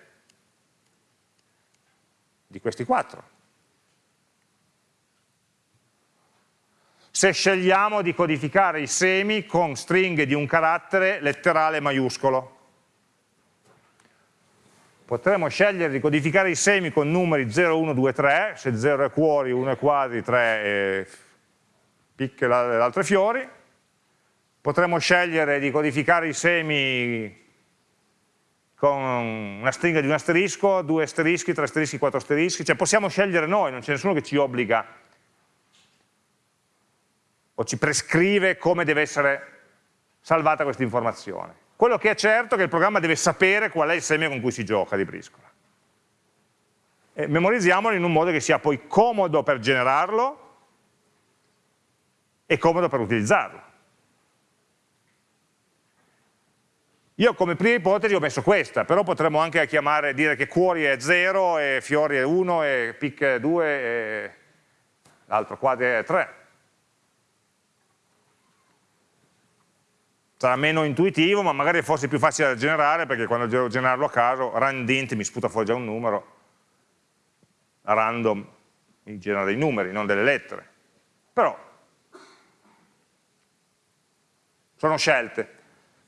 di questi quattro. Se scegliamo di codificare i semi con stringhe di un carattere letterale maiuscolo, potremmo scegliere di codificare i semi con numeri 0, 1, 2, 3, se 0 è cuori, 1 è quadri, 3 è picche e altre fiori, potremmo scegliere di codificare i semi con una stringa di un asterisco, due asterischi, tre asterischi, quattro asterischi, cioè possiamo scegliere noi, non c'è nessuno che ci obbliga o ci prescrive come deve essere salvata questa informazione. Quello che è certo è che il programma deve sapere qual è il seme con cui si gioca di briscola. E memorizziamolo in un modo che sia poi comodo per generarlo e comodo per utilizzarlo. Io come prima ipotesi ho messo questa, però potremmo anche chiamare, dire che cuori è 0 e fiori è 1 e picche è 2 e l'altro quadri è 3. Sarà meno intuitivo, ma magari forse più facile da generare, perché quando devo generarlo a caso, randint mi sputa fuori già un numero, random mi genera dei numeri, non delle lettere. Però sono scelte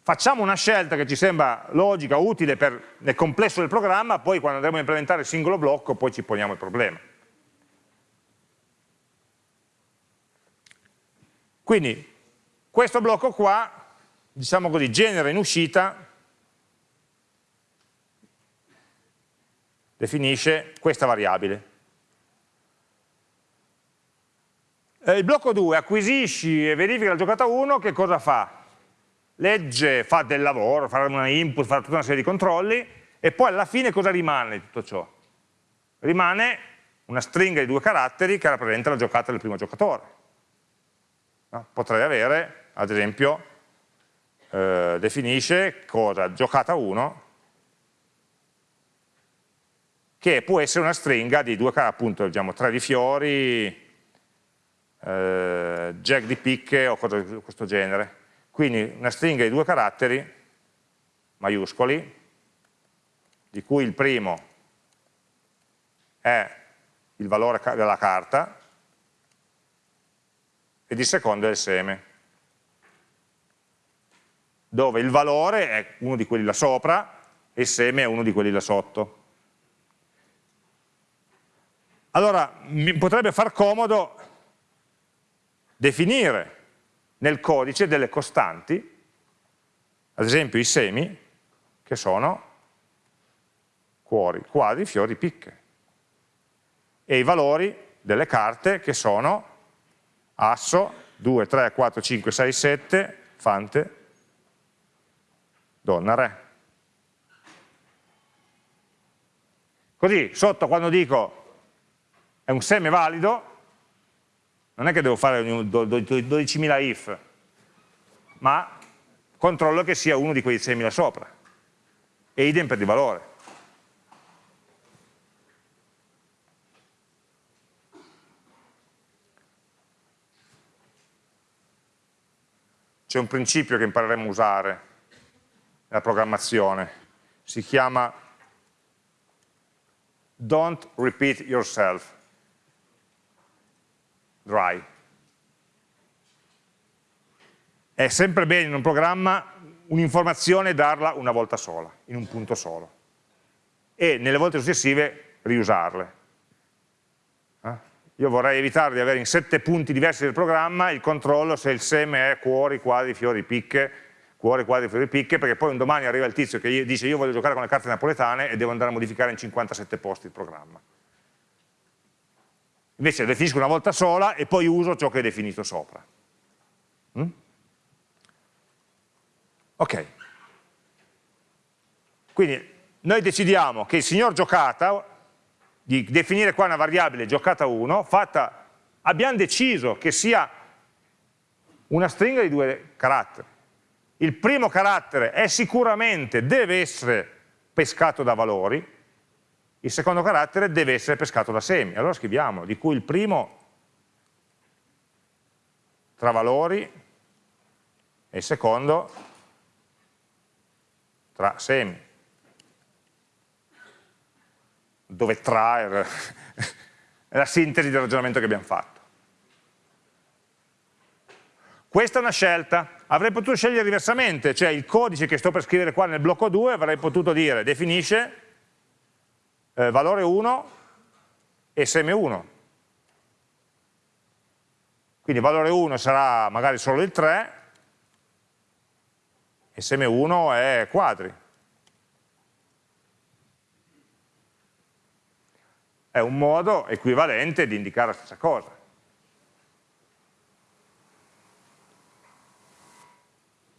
facciamo una scelta che ci sembra logica, utile per, nel complesso del programma, poi quando andremo a implementare il singolo blocco poi ci poniamo il problema. Quindi questo blocco qua, diciamo così, genera in uscita, definisce questa variabile. il blocco 2 acquisisci e verifica la giocata 1, che cosa fa? legge, fa del lavoro, fa una input, fa tutta una serie di controlli e poi alla fine cosa rimane di tutto ciò? Rimane una stringa di due caratteri che rappresenta la giocata del primo giocatore. Potrei avere, ad esempio, eh, definisce cosa? Giocata 1, che può essere una stringa di due appunto, diciamo, tre di fiori, eh, jack di picche o cose di questo genere quindi una stringa di due caratteri maiuscoli, di cui il primo è il valore della carta ed il secondo è il seme, dove il valore è uno di quelli là sopra e il seme è uno di quelli là sotto. Allora, mi potrebbe far comodo definire nel codice delle costanti, ad esempio i semi, che sono cuori, quadri, fiori, picche, e i valori delle carte che sono asso, 2, 3, 4, 5, 6, 7, fante, donna, re. Così, sotto quando dico è un seme valido, non è che devo fare 12.000 if, ma controllo che sia uno di quei 6.000 sopra. E idem per il valore. C'è un principio che impareremo a usare nella programmazione, si chiama don't repeat yourself dry. È sempre bene in un programma un'informazione darla una volta sola, in un punto solo, e nelle volte successive riusarle. Eh? Io vorrei evitare di avere in sette punti diversi del programma il controllo se il seme è cuori, quadri, fiori, picche, cuori, quadri, fiori, picche, perché poi un domani arriva il tizio che dice io voglio giocare con le carte napoletane e devo andare a modificare in 57 posti il programma. Invece definisco una volta sola e poi uso ciò che è definito sopra. Mm? Ok. Quindi noi decidiamo che il signor giocata, di definire qua una variabile giocata 1, fatta, abbiamo deciso che sia una stringa di due caratteri. Il primo carattere è sicuramente, deve essere pescato da valori, il secondo carattere deve essere pescato da semi. Allora scriviamo, di cui il primo tra valori e il secondo tra semi, dove tra è la sintesi del ragionamento che abbiamo fatto. Questa è una scelta, avrei potuto scegliere diversamente, cioè il codice che sto per scrivere qua nel blocco 2 avrei potuto dire definisce eh, valore 1 e seme 1. Quindi valore 1 sarà magari solo il 3 e seme 1 è quadri. È un modo equivalente di indicare la stessa cosa.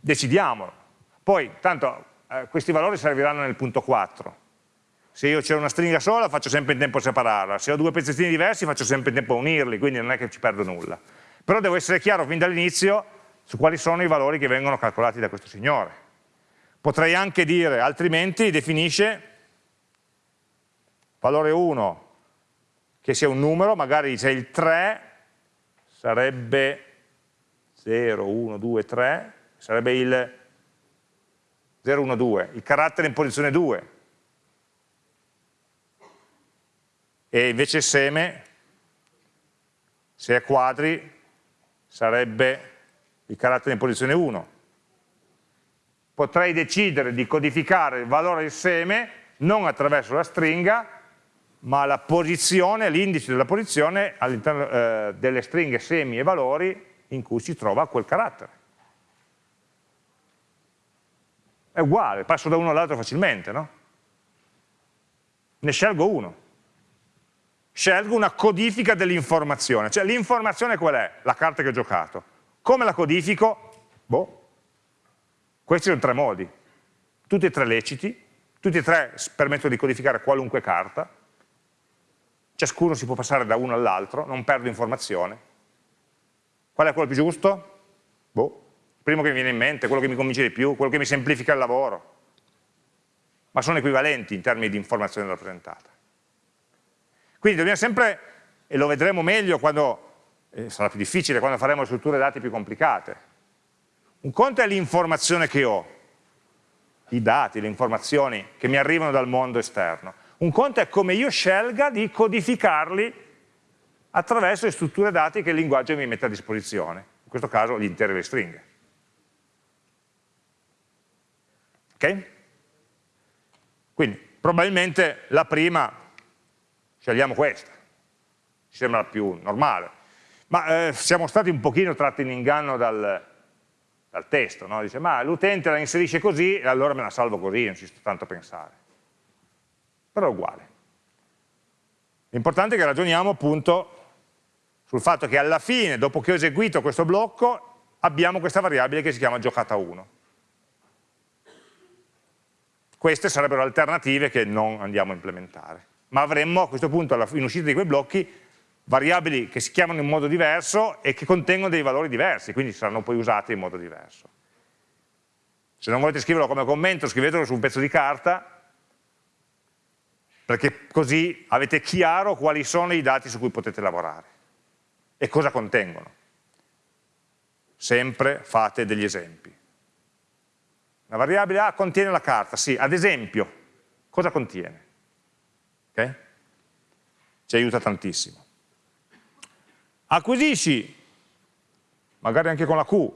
Decidiamolo. Poi, tanto, eh, questi valori serviranno nel punto 4. Se io c'è una stringa sola faccio sempre in tempo a separarla, se ho due pezzettini diversi faccio sempre in tempo a unirli, quindi non è che ci perdo nulla. Però devo essere chiaro fin dall'inizio su quali sono i valori che vengono calcolati da questo signore. Potrei anche dire, altrimenti definisce valore 1 che sia un numero, magari c'è il 3, sarebbe 0, 1, 2, 3, sarebbe il 0, 1, 2, il carattere in posizione 2. E invece il seme, se è quadri, sarebbe il carattere in posizione 1. Potrei decidere di codificare il valore del seme non attraverso la stringa, ma la posizione, l'indice della posizione all'interno eh, delle stringhe semi e valori in cui si trova quel carattere. È uguale, passo da uno all'altro facilmente, no? Ne scelgo uno. Scelgo una codifica dell'informazione, cioè l'informazione qual è? La carta che ho giocato. Come la codifico? Boh. Questi sono tre modi, tutti e tre leciti, tutti e tre permettono di codificare qualunque carta, ciascuno si può passare da uno all'altro, non perdo informazione. Qual è quello più giusto? Boh, primo che mi viene in mente, quello che mi convince di più, quello che mi semplifica il lavoro. Ma sono equivalenti in termini di informazione rappresentata. Quindi dobbiamo sempre, e lo vedremo meglio quando, eh, sarà più difficile, quando faremo strutture dati più complicate. Un conto è l'informazione che ho, i dati, le informazioni che mi arrivano dal mondo esterno. Un conto è come io scelga di codificarli attraverso le strutture dati che il linguaggio mi mette a disposizione, in questo caso gli interi e le stringhe. Ok? Quindi probabilmente la prima scegliamo questa, ci sembra più normale, ma eh, siamo stati un pochino tratti in inganno dal, dal testo, no? dice ma l'utente la inserisce così e allora me la salvo così, non ci sto tanto a pensare però è uguale. L'importante è che ragioniamo appunto sul fatto che alla fine, dopo che ho eseguito questo blocco, abbiamo questa variabile che si chiama giocata 1. Queste sarebbero alternative che non andiamo a implementare, ma avremmo a questo punto, in uscita di quei blocchi, variabili che si chiamano in modo diverso e che contengono dei valori diversi, quindi saranno poi usati in modo diverso. Se non volete scriverlo come commento, scrivetelo su un pezzo di carta, perché così avete chiaro quali sono i dati su cui potete lavorare e cosa contengono. Sempre fate degli esempi. La variabile A contiene la carta, sì, ad esempio, cosa contiene? Okay? Ci aiuta tantissimo. acquisisci, magari anche con la Q,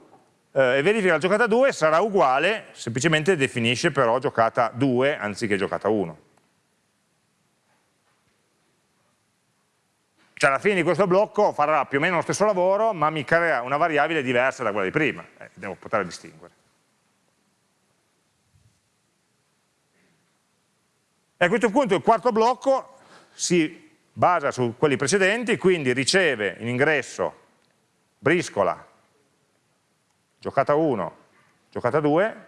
eh, e verifica la giocata 2 sarà uguale, semplicemente definisce però giocata 2 anziché giocata 1. Cioè alla fine di questo blocco farà più o meno lo stesso lavoro, ma mi crea una variabile diversa da quella di prima, eh, devo poter distinguere. E a questo punto il quarto blocco si basa su quelli precedenti, quindi riceve in ingresso briscola, giocata 1, giocata 2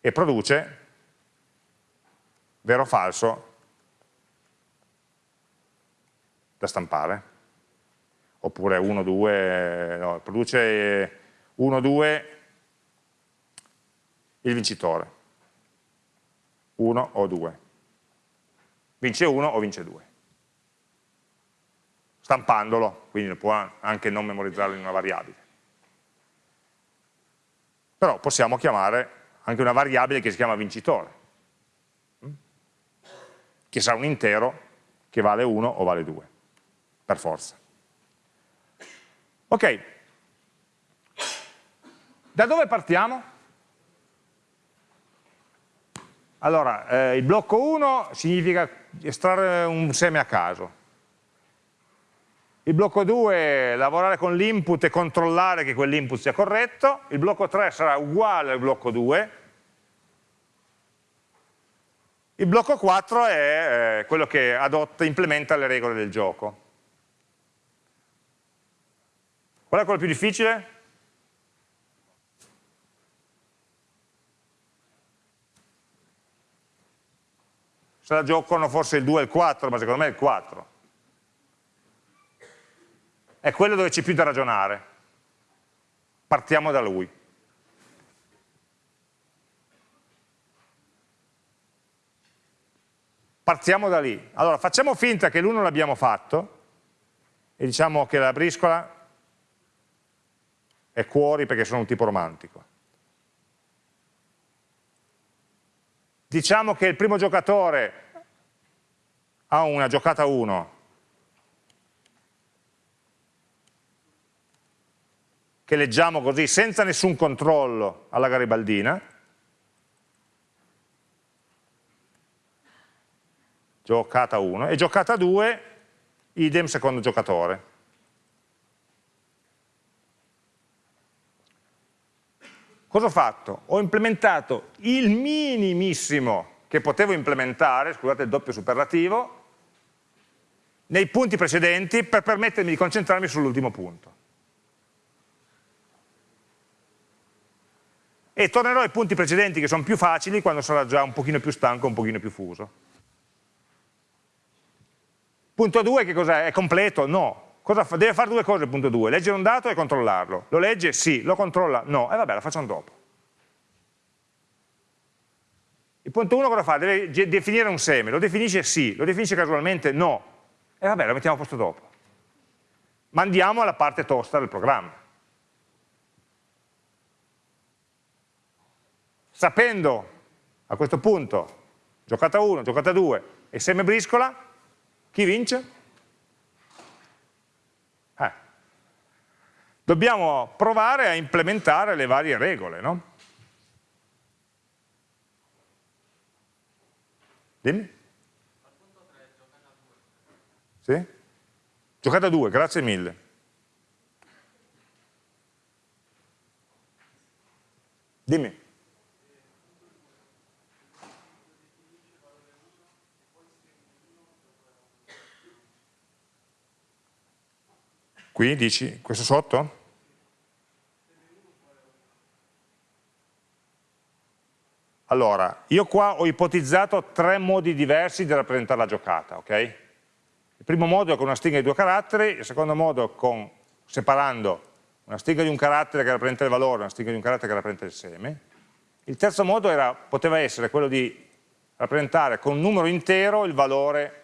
e produce vero o falso da stampare. Oppure 1, 2, no, produce 1, 2 il vincitore. 1 o 2. Vince 1 o vince 2. Stampandolo, quindi può anche non memorizzarlo in una variabile. Però possiamo chiamare anche una variabile che si chiama vincitore, che sarà un intero che vale 1 o vale 2 per forza. Ok, da dove partiamo? Allora, eh, il blocco 1 significa estrarre un seme a caso. Il blocco 2 è lavorare con l'input e controllare che quell'input sia corretto. Il blocco 3 sarà uguale al blocco 2. Il blocco 4 è eh, quello che adotta, implementa le regole del gioco. Qual è quello più difficile? Se la giocano forse il 2 e il 4, ma secondo me è il 4. È quello dove c'è più da ragionare. Partiamo da lui. Partiamo da lì. Allora, facciamo finta che l'1 l'abbiamo fatto e diciamo che la briscola è cuori perché sono un tipo romantico. Diciamo che il primo giocatore ha una giocata 1 che leggiamo così senza nessun controllo alla garibaldina, giocata 1, e giocata 2, idem secondo giocatore. Cosa ho fatto? Ho implementato il minimissimo che potevo implementare, scusate il doppio superlativo, nei punti precedenti per permettermi di concentrarmi sull'ultimo punto. E tornerò ai punti precedenti che sono più facili quando sarà già un pochino più stanco, un pochino più fuso. Punto 2 che cos'è? È completo? No. Cosa fa? Deve fare due cose il punto 2, leggere un dato e controllarlo. Lo legge? Sì. Lo controlla? No. E vabbè, la facciamo dopo. Il punto 1 cosa fa? Deve definire un seme. Lo definisce? Sì. Lo definisce casualmente? No. E vabbè, lo mettiamo a posto dopo. Ma andiamo alla parte tosta del programma. Sapendo a questo punto giocata 1, giocata 2 e seme briscola, chi vince? dobbiamo provare a implementare le varie regole, no? Dimmi. Sì? Giocata 2, grazie mille. Dimmi. Qui dici, questo sotto? Allora, io qua ho ipotizzato tre modi diversi di rappresentare la giocata, ok? Il primo modo è con una stringa di due caratteri, il secondo modo con, separando una stringa di un carattere che rappresenta il valore e una stringa di un carattere che rappresenta il seme. Il terzo modo era, poteva essere quello di rappresentare con un numero intero il valore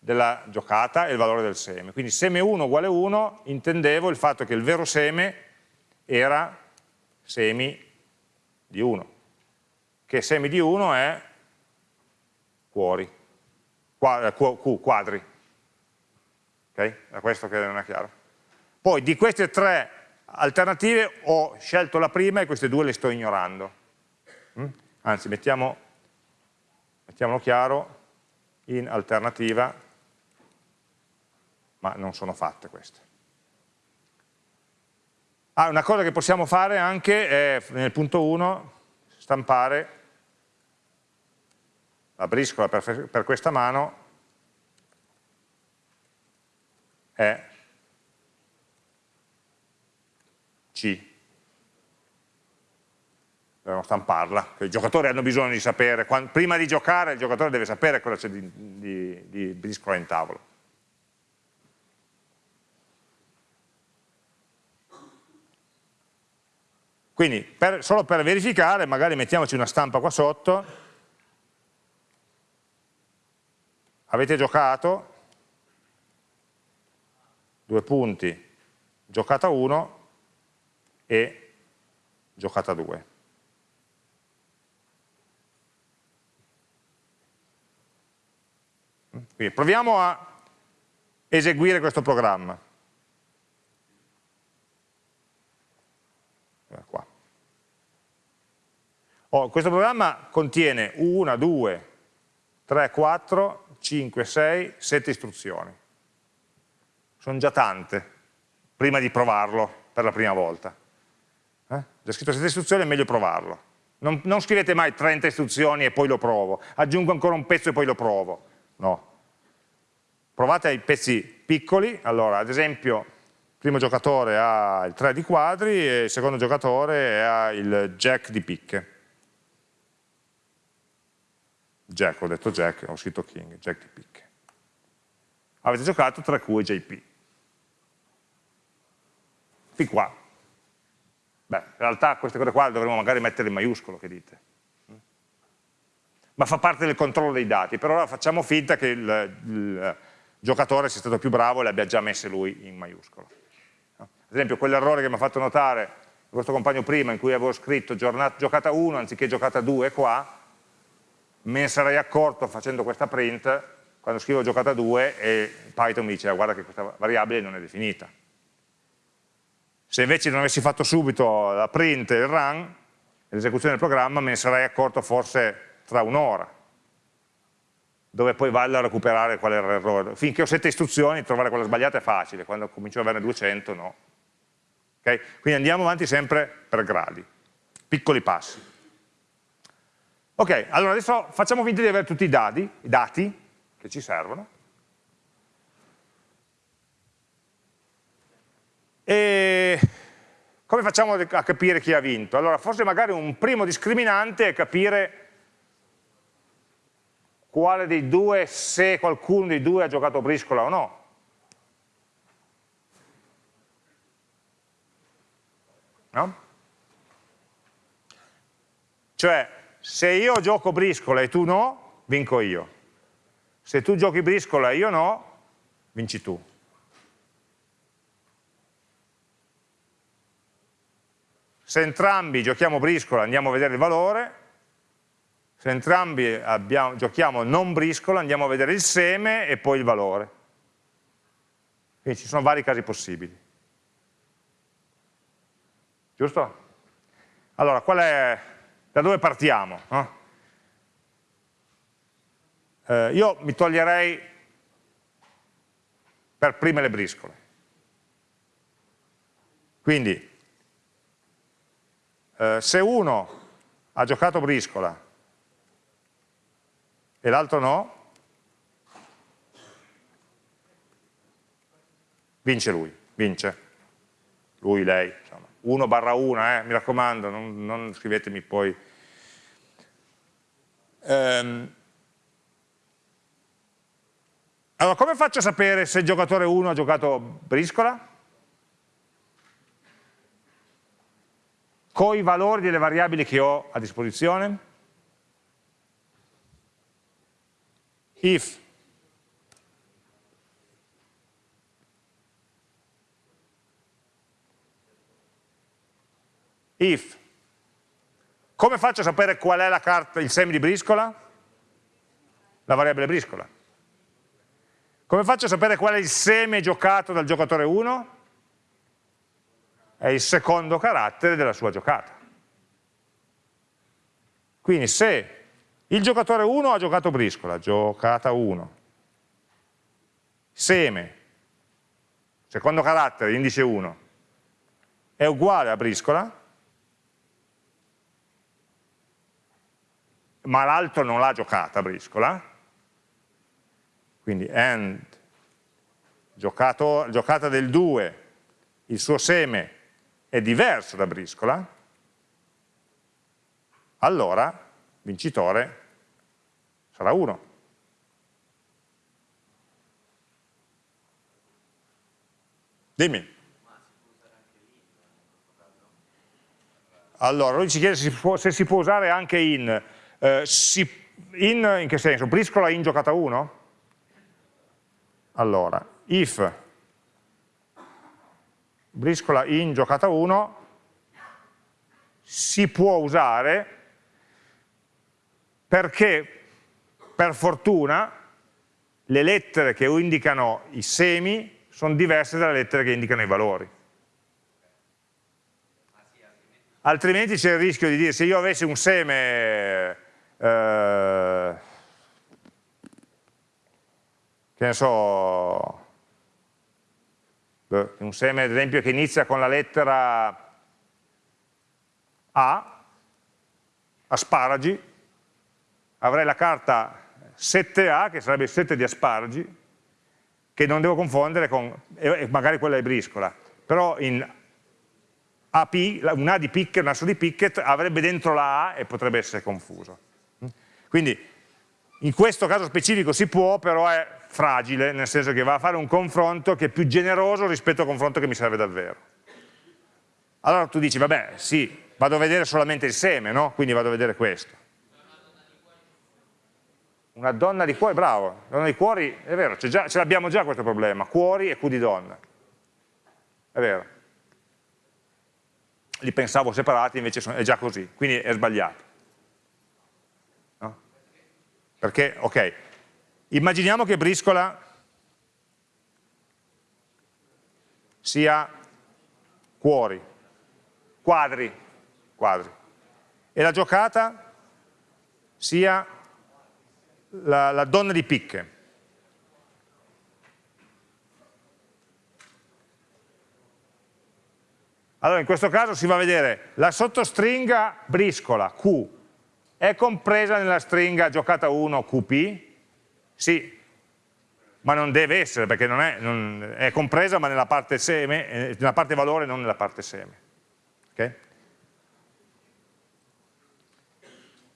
della giocata e il valore del seme. Quindi seme 1 uguale 1 intendevo il fatto che il vero seme era semi di 1, che semi di 1 è cuori, Q, quadri. Ok? È questo che non è chiaro. Poi di queste tre alternative ho scelto la prima e queste due le sto ignorando. Mm? Anzi, mettiamo, mettiamolo chiaro, in alternativa, ma non sono fatte queste. Ah, una cosa che possiamo fare anche è nel punto 1 stampare la briscola per, per questa mano è C. Dobbiamo stamparla, i giocatori hanno bisogno di sapere, quando, prima di giocare il giocatore deve sapere cosa c'è di, di, di briscola in tavolo. Quindi per, solo per verificare magari mettiamoci una stampa qua sotto, avete giocato, due punti, giocata 1 e giocata 2. Quindi proviamo a eseguire questo programma. Qua. Oh, questo programma contiene 1, 2, 3, 4, 5, 6, 7 istruzioni. Sono già tante, prima di provarlo per la prima volta. Eh? Già scritto 7 istruzioni è meglio provarlo. Non, non scrivete mai 30 istruzioni e poi lo provo, aggiungo ancora un pezzo e poi lo provo. No. Provate ai pezzi piccoli, allora ad esempio il primo giocatore ha il 3 di quadri e il secondo giocatore ha il jack di picche. Jack, ho detto Jack, ho scritto King, Jack di picche. Avete giocato tra Q JP. Fin qua. Beh, in realtà queste cose qua dovremmo magari mettere in maiuscolo, che dite? Ma fa parte del controllo dei dati, per ora facciamo finta che il, il giocatore sia stato più bravo e le abbia già messe lui in maiuscolo. Ad esempio quell'errore che mi ha fatto notare il vostro compagno prima in cui avevo scritto giornata, giocata 1 anziché giocata 2 qua, me ne sarei accorto facendo questa print quando scrivo giocata 2 e Python mi dice ah, guarda che questa variabile non è definita. Se invece non avessi fatto subito la print e il run, l'esecuzione del programma, me ne sarei accorto forse tra un'ora, dove poi vale a recuperare qual era l'errore. Finché ho sette istruzioni, trovare quella sbagliata è facile, quando comincio ad averne 200 no. Okay? Quindi andiamo avanti sempre per gradi, piccoli passi. Ok, allora adesso facciamo finta di avere tutti i dati, i dati che ci servono. E come facciamo a capire chi ha vinto? Allora, forse magari un primo discriminante è capire quale dei due, se qualcuno dei due ha giocato briscola o no. No? Cioè, se io gioco briscola e tu no, vinco io. Se tu giochi briscola e io no, vinci tu. Se entrambi giochiamo briscola andiamo a vedere il valore, se entrambi abbiamo, giochiamo non briscola andiamo a vedere il seme e poi il valore. Quindi ci sono vari casi possibili. Giusto? Allora, è da dove partiamo? No? Eh, io mi toglierei per prime le briscole. Quindi, eh, se uno ha giocato briscola e l'altro no, vince lui, vince. Lui, lei, insomma. 1 barra 1, eh, mi raccomando, non, non scrivetemi poi. Ehm. Allora, come faccio a sapere se il giocatore 1 ha giocato briscola? Con i valori delle variabili che ho a disposizione? If if. Come faccio a sapere qual è la carta, il seme di briscola? La variabile briscola. Come faccio a sapere qual è il seme giocato dal giocatore 1? È il secondo carattere della sua giocata. Quindi se il giocatore 1 ha giocato briscola, giocata 1, seme, secondo carattere, indice 1, è uguale a briscola, ma l'altro non l'ha giocata briscola, quindi and, giocato, giocata del 2, il suo seme è diverso da briscola, allora vincitore sarà 1. Dimmi. Allora, lui ci chiede se si può, se si può usare anche in. Eh, si, in, in che senso? Briscola in giocata 1? Allora, if briscola in giocata 1 si può usare perché per fortuna le lettere che indicano i semi sono diverse dalle lettere che indicano i valori. Altrimenti c'è il rischio di dire se io avessi un seme eh, che ne so un seme ad esempio che inizia con la lettera A asparagi avrei la carta 7A che sarebbe il 7 di asparagi che non devo confondere con, magari quella è briscola, però in AP, un A di Pickett, un asso di Pickett avrebbe dentro la A e potrebbe essere confuso. Quindi in questo caso specifico si può, però è fragile, nel senso che va a fare un confronto che è più generoso rispetto al confronto che mi serve davvero. Allora tu dici, vabbè, sì, vado a vedere solamente il seme, no? Quindi vado a vedere questo. Una donna di cuori, bravo, donna di cuori, è vero, già, ce l'abbiamo già questo problema, cuori e Q di donna. È vero. Li pensavo separati, invece sono, è già così, quindi è sbagliato. No? Perché, ok, immaginiamo che briscola sia cuori, quadri, quadri, e la giocata sia la, la donna di picche. Allora in questo caso si va a vedere la sottostringa briscola Q è compresa nella stringa giocata 1 QP? Sì, ma non deve essere perché non è, non, è compresa ma nella parte, seme, eh, nella parte valore non nella parte seme. Okay?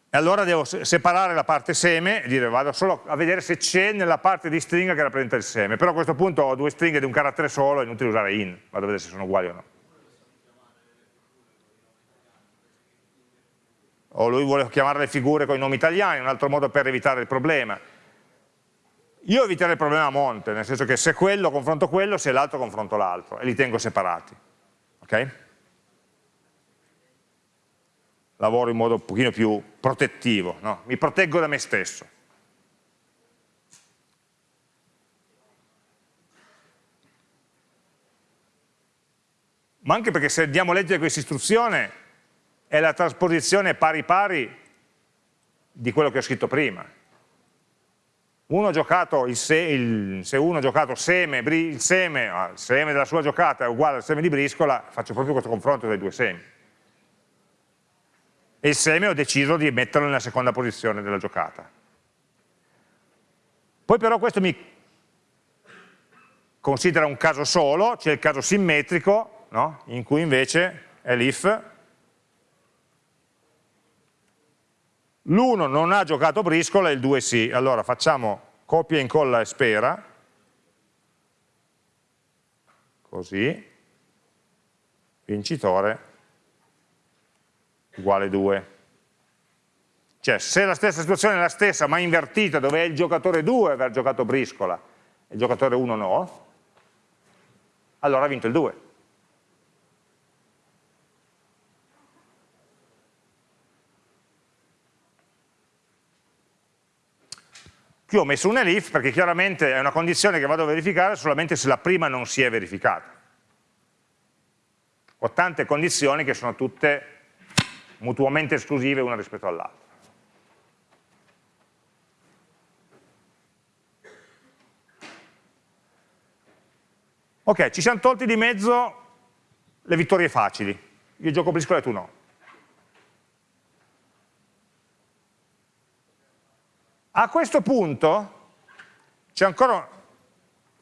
E allora devo separare la parte seme e dire vado solo a vedere se c'è nella parte di stringa che rappresenta il seme. Però a questo punto ho due stringhe di un carattere solo, è inutile usare in, vado a vedere se sono uguali o no. O lui vuole chiamare le figure con i nomi italiani, un altro modo per evitare il problema. Io eviterei il problema a monte, nel senso che se quello confronto quello, se l'altro confronto l'altro, e li tengo separati. ok? lavoro in modo un pochino più protettivo, no? mi proteggo da me stesso. Ma anche perché se andiamo a leggere questa istruzione è la trasposizione pari pari di quello che ho scritto prima. Uno se, il, se uno ha giocato seme, il seme, ah, il seme della sua giocata è uguale al seme di briscola, faccio proprio questo confronto dei due semi e il seme ho deciso di metterlo nella seconda posizione della giocata. Poi però questo mi considera un caso solo, c'è il caso simmetrico, no? in cui invece è l'if, l'1 non ha giocato briscola e il 2 sì, allora facciamo copia, incolla e spera, così, vincitore uguale 2. Cioè se la stessa situazione è la stessa ma invertita dove è il giocatore 2 aver giocato briscola e il giocatore 1 no, allora ha vinto il 2. Qui ho messo un elif perché chiaramente è una condizione che vado a verificare solamente se la prima non si è verificata. Ho tante condizioni che sono tutte mutuamente esclusive una rispetto all'altra. Ok, ci siamo tolti di mezzo le vittorie facili. Io gioco briscola e tu no. A questo punto ancora,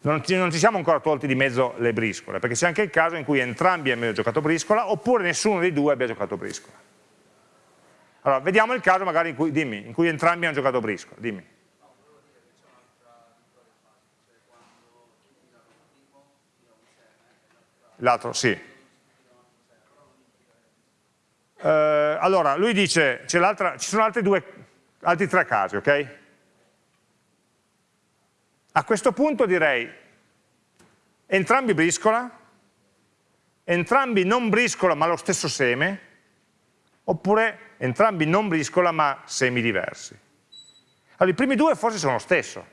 non, ci, non ci siamo ancora tolti di mezzo le briscole, perché c'è anche il caso in cui entrambi abbiano giocato briscola oppure nessuno dei due abbia giocato briscola. Allora, vediamo il caso magari in cui, dimmi, in cui entrambi hanno giocato briscola, dimmi. L'altro, sì. Eh, allora, lui dice, ci sono altri, due, altri tre casi, ok? A questo punto direi entrambi briscola, entrambi non briscola ma lo stesso seme, oppure entrambi non briscola ma semi diversi. Allora, i primi due forse sono lo stesso,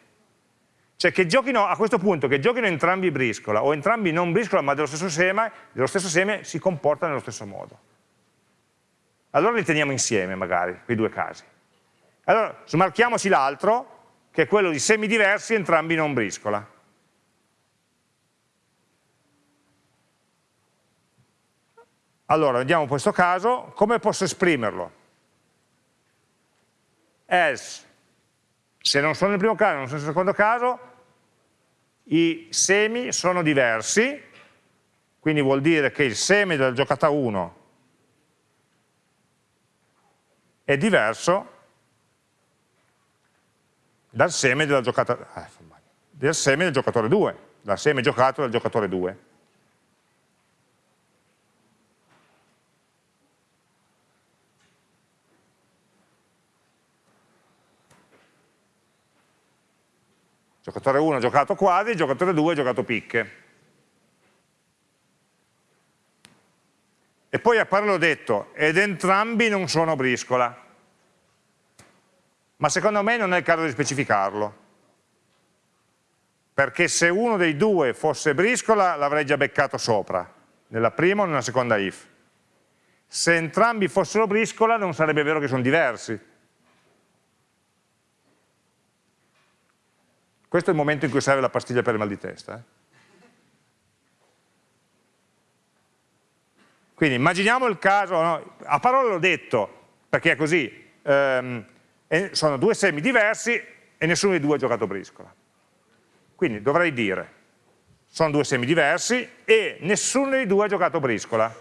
cioè che giochino a questo punto, che giochino entrambi briscola o entrambi non briscola ma dello stesso seme, dello stesso seme si comportano nello stesso modo. Allora li teniamo insieme magari, quei due casi. Allora smarchiamoci l'altro che è quello di semi diversi entrambi non briscola. Allora, vediamo questo caso, come posso esprimerlo? Else, se non sono nel primo caso, non sono nel secondo caso, i semi sono diversi, quindi vuol dire che il seme della giocata 1 è diverso dal seme, della giocata, eh, del seme del giocatore 2, dal seme giocato dal giocatore 2. Giocatore 1 ha giocato quasi, giocatore 2 ha giocato picche. E poi appare l'ho detto, ed entrambi non sono briscola ma secondo me non è il caso di specificarlo. Perché se uno dei due fosse briscola l'avrei già beccato sopra, nella prima o nella seconda if. Se entrambi fossero briscola non sarebbe vero che sono diversi. Questo è il momento in cui serve la pastiglia per il mal di testa. Eh? Quindi immaginiamo il caso, no? a parole l'ho detto, perché è così, ehm, e sono due semi diversi e nessuno dei due ha giocato briscola. Quindi dovrei dire, sono due semi diversi e nessuno dei due ha giocato briscola.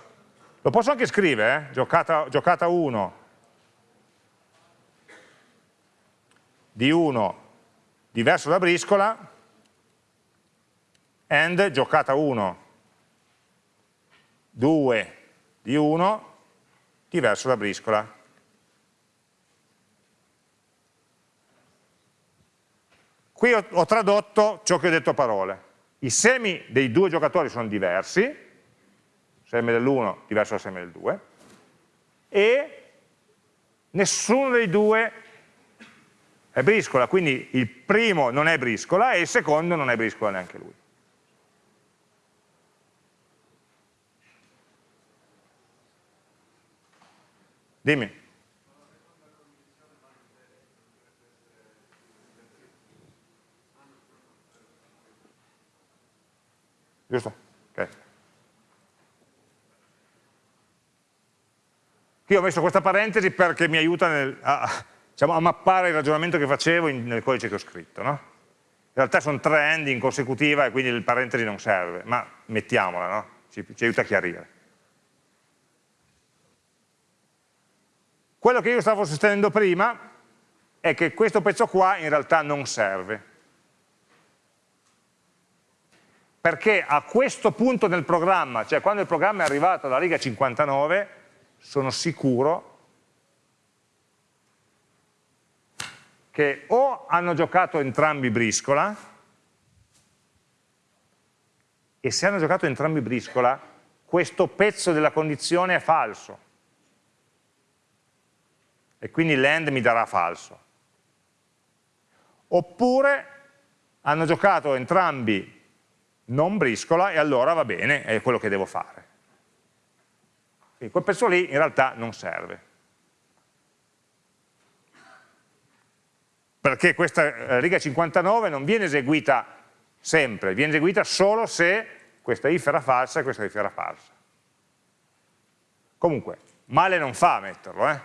Lo posso anche scrivere, eh? giocata, giocata 1 di 1 diverso da briscola and giocata 1 2 di 1 diverso da briscola. Qui ho, ho tradotto ciò che ho detto a parole. I semi dei due giocatori sono diversi, seme dell'1 diverso dal seme del 2, e nessuno dei due è briscola, quindi il primo non è briscola e il secondo non è briscola neanche lui. Dimmi. Giusto? Ok. Qui ho messo questa parentesi perché mi aiuta nel, a, diciamo, a, mappare il ragionamento che facevo in, nel codice che ho scritto. No? In realtà sono tre end in consecutiva e quindi il parentesi non serve, ma mettiamola, no? ci, ci aiuta a chiarire. Quello che io stavo sostenendo prima è che questo pezzo qua in realtà non serve, perché a questo punto nel programma, cioè quando il programma è arrivato alla riga 59, sono sicuro che o hanno giocato entrambi briscola, e se hanno giocato entrambi briscola, questo pezzo della condizione è falso. E quindi l'end mi darà falso. oppure hanno giocato entrambi non briscola e allora va bene, è quello che devo fare. Quindi quel pezzo lì in realtà non serve. Perché questa eh, riga 59 non viene eseguita sempre, viene eseguita solo se questa if era falsa e questa if era falsa. Comunque, male non fa a metterlo, eh?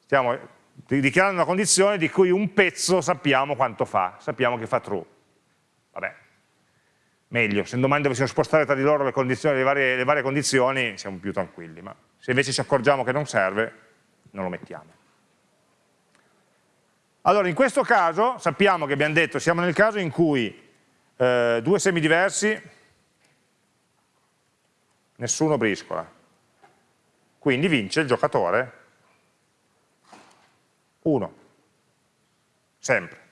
Stiamo dichiarando una condizione di cui un pezzo sappiamo quanto fa, sappiamo che fa true. Vabbè, meglio, se domani dovessimo spostare tra di loro le, le, varie, le varie condizioni siamo più tranquilli, ma se invece ci accorgiamo che non serve, non lo mettiamo. Allora, in questo caso sappiamo che abbiamo detto, siamo nel caso in cui eh, due semi diversi, nessuno briscola. Quindi vince il giocatore 1, sempre.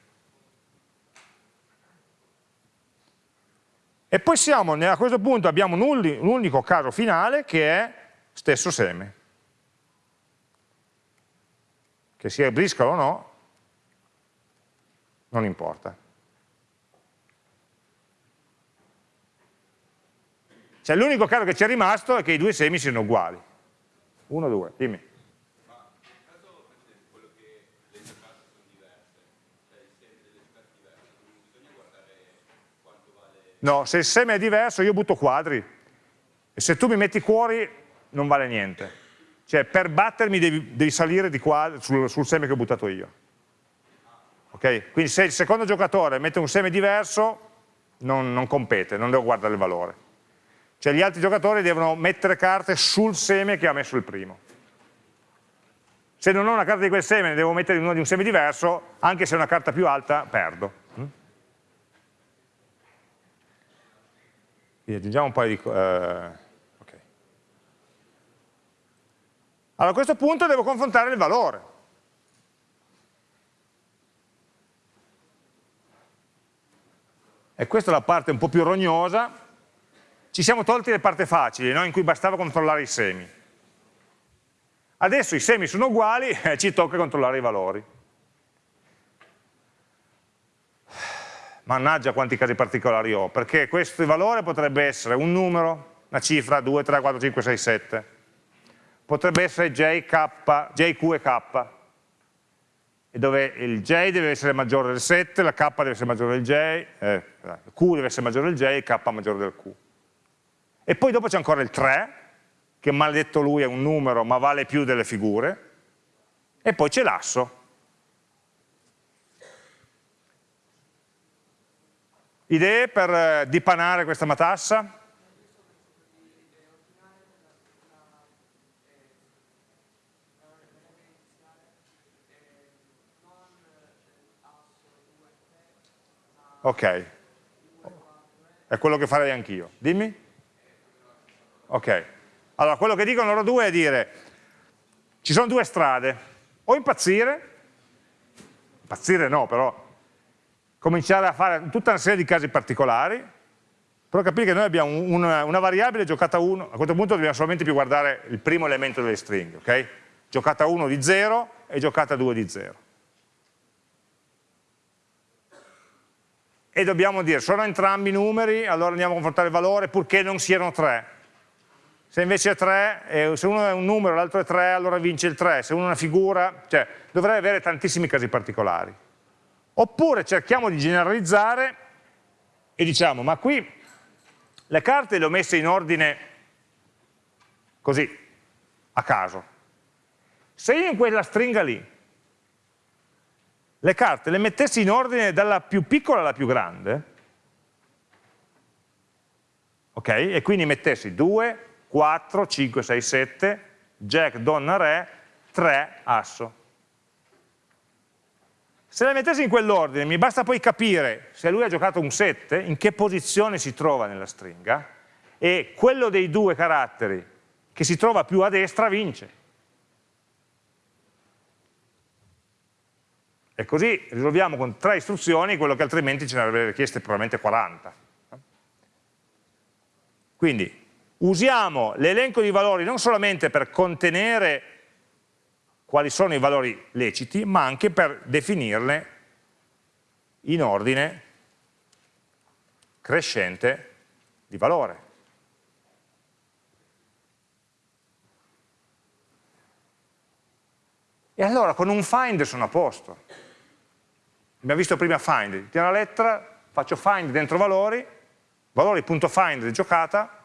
E poi siamo, a questo punto abbiamo un unico caso finale che è stesso seme. Che sia briscola o no, non importa. Cioè l'unico caso che ci è rimasto è che i due semi siano uguali. Uno, due, dimmi. No, se il seme è diverso io butto quadri e se tu mi metti cuori non vale niente. Cioè per battermi devi, devi salire quadri, sul, sul, seme che ho buttato io. Okay? Quindi se il secondo giocatore mette un seme diverso non, non compete, non devo guardare il valore. Cioè gli altri giocatori devono mettere carte sul seme che ha messo il primo. Se non ho una carta di quel seme, ne devo mettere una di un seme diverso, anche se è una carta più alta, perdo. Quindi aggiungiamo un paio di... Eh, okay. Allora a questo punto devo confrontare il valore. E questa è la parte un po' più rognosa. Ci siamo tolti le parti facili, no? in cui bastava controllare i semi. Adesso i semi sono uguali e ci tocca controllare i valori. Mannaggia quanti casi particolari ho, perché questo valore potrebbe essere un numero, una cifra, 2, 3, 4, 5, 6, 7, potrebbe essere j, q e k, e dove il j deve essere maggiore del 7, la k deve essere maggiore del j, eh, q deve essere maggiore del j, e k maggiore del q. E poi dopo c'è ancora il 3, che maledetto lui è un numero ma vale più delle figure, e poi c'è l'asso, Idee per eh, dipanare questa matassa? Ok, è quello che farei anch'io. Dimmi? Ok, allora quello che dicono loro due è dire, ci sono due strade, o impazzire, impazzire no, però cominciare a fare tutta una serie di casi particolari, però capire che noi abbiamo una, una variabile giocata 1, a questo punto dobbiamo solamente più guardare il primo elemento delle stringhe, ok? Giocata 1 di 0 e giocata 2 di 0. E dobbiamo dire, sono entrambi numeri, allora andiamo a confrontare il valore purché non siano 3. Se invece è 3, se uno è un numero e l'altro è 3, allora vince il 3, se uno è una figura, cioè dovrei avere tantissimi casi particolari. Oppure cerchiamo di generalizzare e diciamo, ma qui le carte le ho messe in ordine così, a caso. Se io in quella stringa lì le carte le mettessi in ordine dalla più piccola alla più grande, ok? E quindi mettessi 2, 4, 5, 6, 7, jack, donna, re, 3, asso. Se la mettessi in quell'ordine, mi basta poi capire se lui ha giocato un 7, in che posizione si trova nella stringa, e quello dei due caratteri che si trova più a destra vince. E così risolviamo con tre istruzioni quello che altrimenti ce ne avrebbe richieste probabilmente 40. Quindi usiamo l'elenco di valori non solamente per contenere quali sono i valori leciti, ma anche per definirne in ordine crescente di valore. E allora con un find sono a posto. Abbiamo visto prima find, tiro la lettera, faccio find dentro valori, valori.find giocata,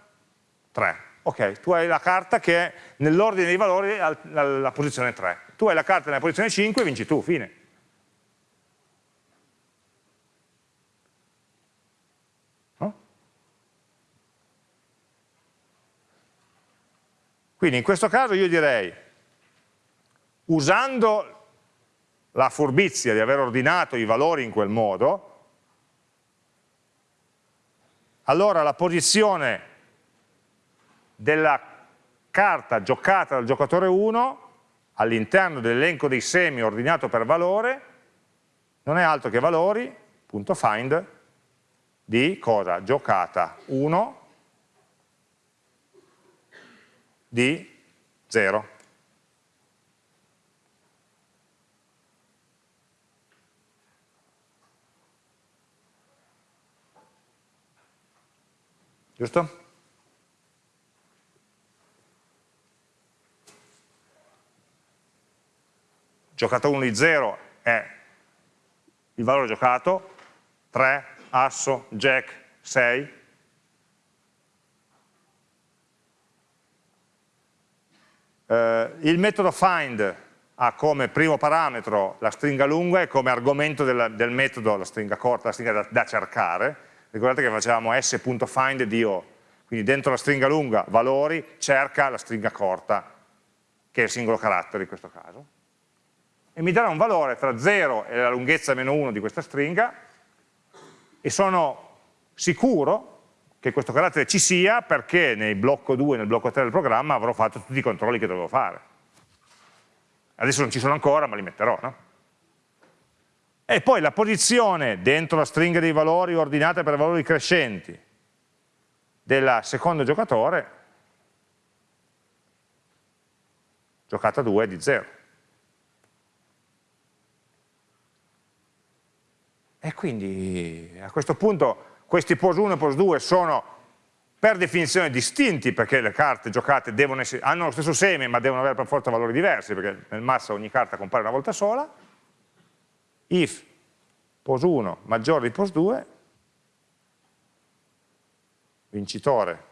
3. Ok, tu hai la carta che è nell'ordine dei valori alla posizione 3. Tu hai la carta nella posizione 5 e vinci tu, fine. Quindi in questo caso io direi, usando la furbizia di aver ordinato i valori in quel modo, allora la posizione della carta giocata dal giocatore 1 all'interno dell'elenco dei semi ordinato per valore non è altro che valori.find di cosa? Giocata 1 di 0. Giusto? Giocata 1 di 0 è il valore giocato, 3, asso, jack, 6, Eh, il metodo find ha come primo parametro la stringa lunga e come argomento del, del metodo la stringa corta, la stringa da, da cercare. Ricordate che facevamo s.find di O, quindi dentro la stringa lunga valori cerca la stringa corta, che è il singolo carattere in questo caso, e mi darà un valore tra 0 e la lunghezza meno 1 di questa stringa, e sono sicuro che questo carattere ci sia perché nel blocco 2 e nel blocco 3 del programma avrò fatto tutti i controlli che dovevo fare. Adesso non ci sono ancora, ma li metterò, no? E poi la posizione dentro la stringa dei valori ordinata per valori crescenti del secondo giocatore, giocata 2 di 0. E quindi a questo punto questi pos 1 e pos 2 sono per definizione distinti perché le carte giocate essere, hanno lo stesso seme ma devono avere per forza valori diversi perché nel massa ogni carta compare una volta sola if pos 1 maggiore di pos 2 vincitore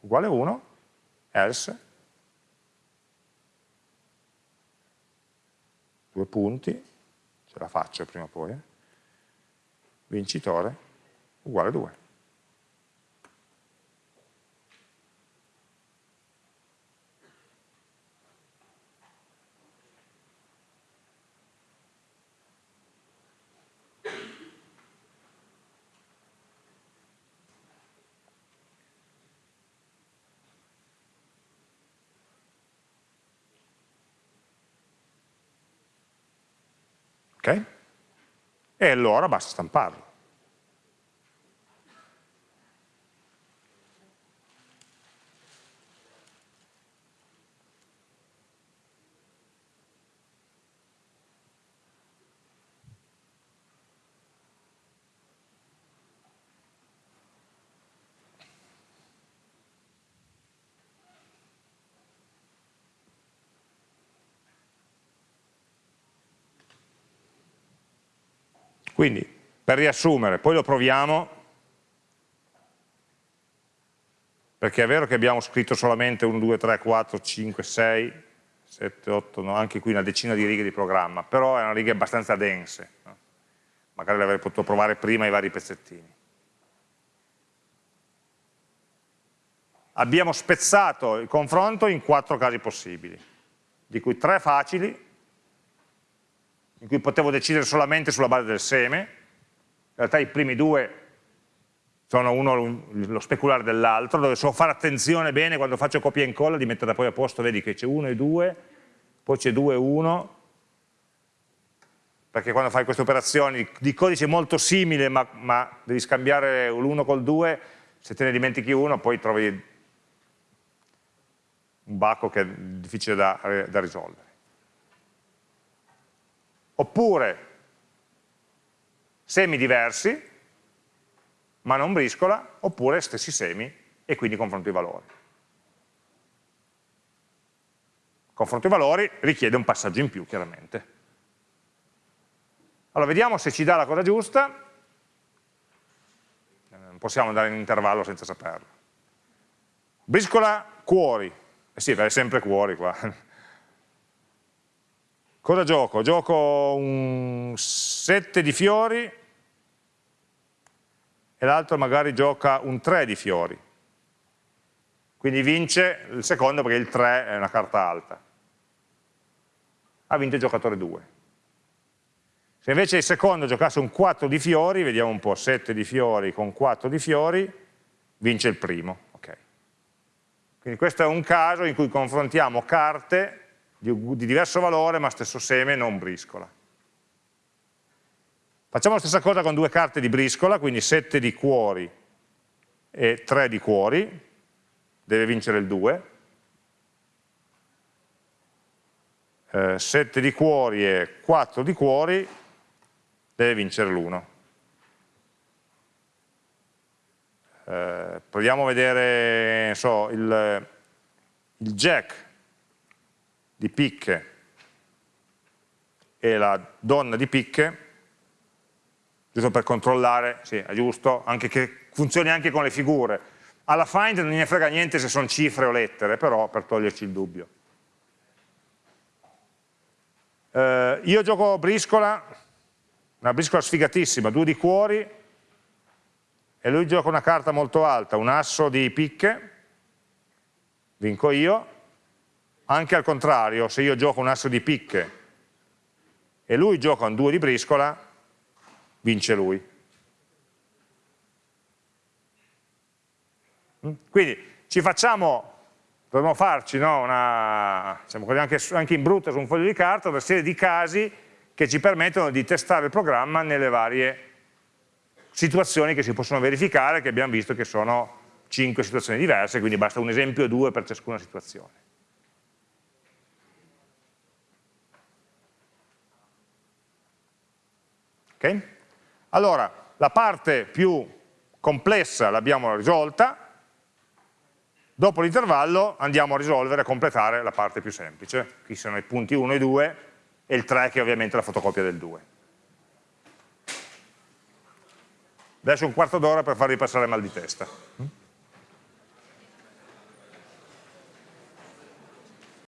uguale 1 else due punti ce la faccio prima o poi eh? Vincitore uguale 2. Ok? E allora basta stamparlo. Quindi, per riassumere, poi lo proviamo, perché è vero che abbiamo scritto solamente 1, 2, 3, 4, 5, 6, 7, 8, no, anche qui una decina di righe di programma, però erano righe abbastanza dense, no? magari le avrei potuto provare prima i vari pezzettini. Abbiamo spezzato il confronto in quattro casi possibili, di cui tre facili, in cui potevo decidere solamente sulla base del seme, in realtà i primi due sono uno lo speculare dell'altro, dove so fare attenzione bene quando faccio copia e incolla di metterla poi a posto, vedi che c'è 1 e 2, poi c'è 2 e 1, perché quando fai queste operazioni di codice molto simile ma, ma devi scambiare l'1 col 2, se te ne dimentichi uno poi trovi un bacco che è difficile da, da risolvere. Oppure semi diversi, ma non briscola, oppure stessi semi e quindi confronto i valori. Confronto i valori richiede un passaggio in più, chiaramente. Allora, vediamo se ci dà la cosa giusta. Non possiamo andare in intervallo senza saperlo. Briscola cuori. Eh sì, è sempre cuori qua. Cosa gioco? Gioco un 7 di fiori e l'altro magari gioca un 3 di fiori. Quindi vince il secondo perché il 3 è una carta alta. Ha vinto il giocatore 2. Se invece il secondo giocasse un 4 di fiori, vediamo un po', 7 di fiori con 4 di fiori, vince il primo. Okay. Quindi questo è un caso in cui confrontiamo carte di, di diverso valore ma stesso seme, non briscola. Facciamo la stessa cosa con due carte di briscola, quindi 7 di cuori e 3 di cuori, deve vincere il 2. Eh, 7 di cuori e 4 di cuori, deve vincere l'1. Eh, proviamo a vedere so, il, il jack di picche e la donna di picche, giusto per controllare, sì, è giusto, anche che funzioni anche con le figure. Alla find non ne frega niente se sono cifre o lettere, però per toglierci il dubbio. Eh, io gioco briscola, una briscola sfigatissima, due di cuori, e lui gioca una carta molto alta, un asso di picche, vinco io, anche al contrario, se io gioco un asso di picche e lui gioca un due di briscola, vince lui. Mm? Quindi ci facciamo, dovremmo farci no, una, diciamo anche, anche in brutta su un foglio di carta, una serie di casi che ci permettono di testare il programma nelle varie situazioni che si possono verificare, che abbiamo visto che sono cinque situazioni diverse, quindi basta un esempio o due per ciascuna situazione. Ok? Allora, la parte più complessa l'abbiamo risolta, dopo l'intervallo andiamo a risolvere, a completare la parte più semplice. Qui sono i punti 1 e 2, e il 3 che è ovviamente la fotocopia del 2. Adesso un quarto d'ora per farvi passare mal di testa.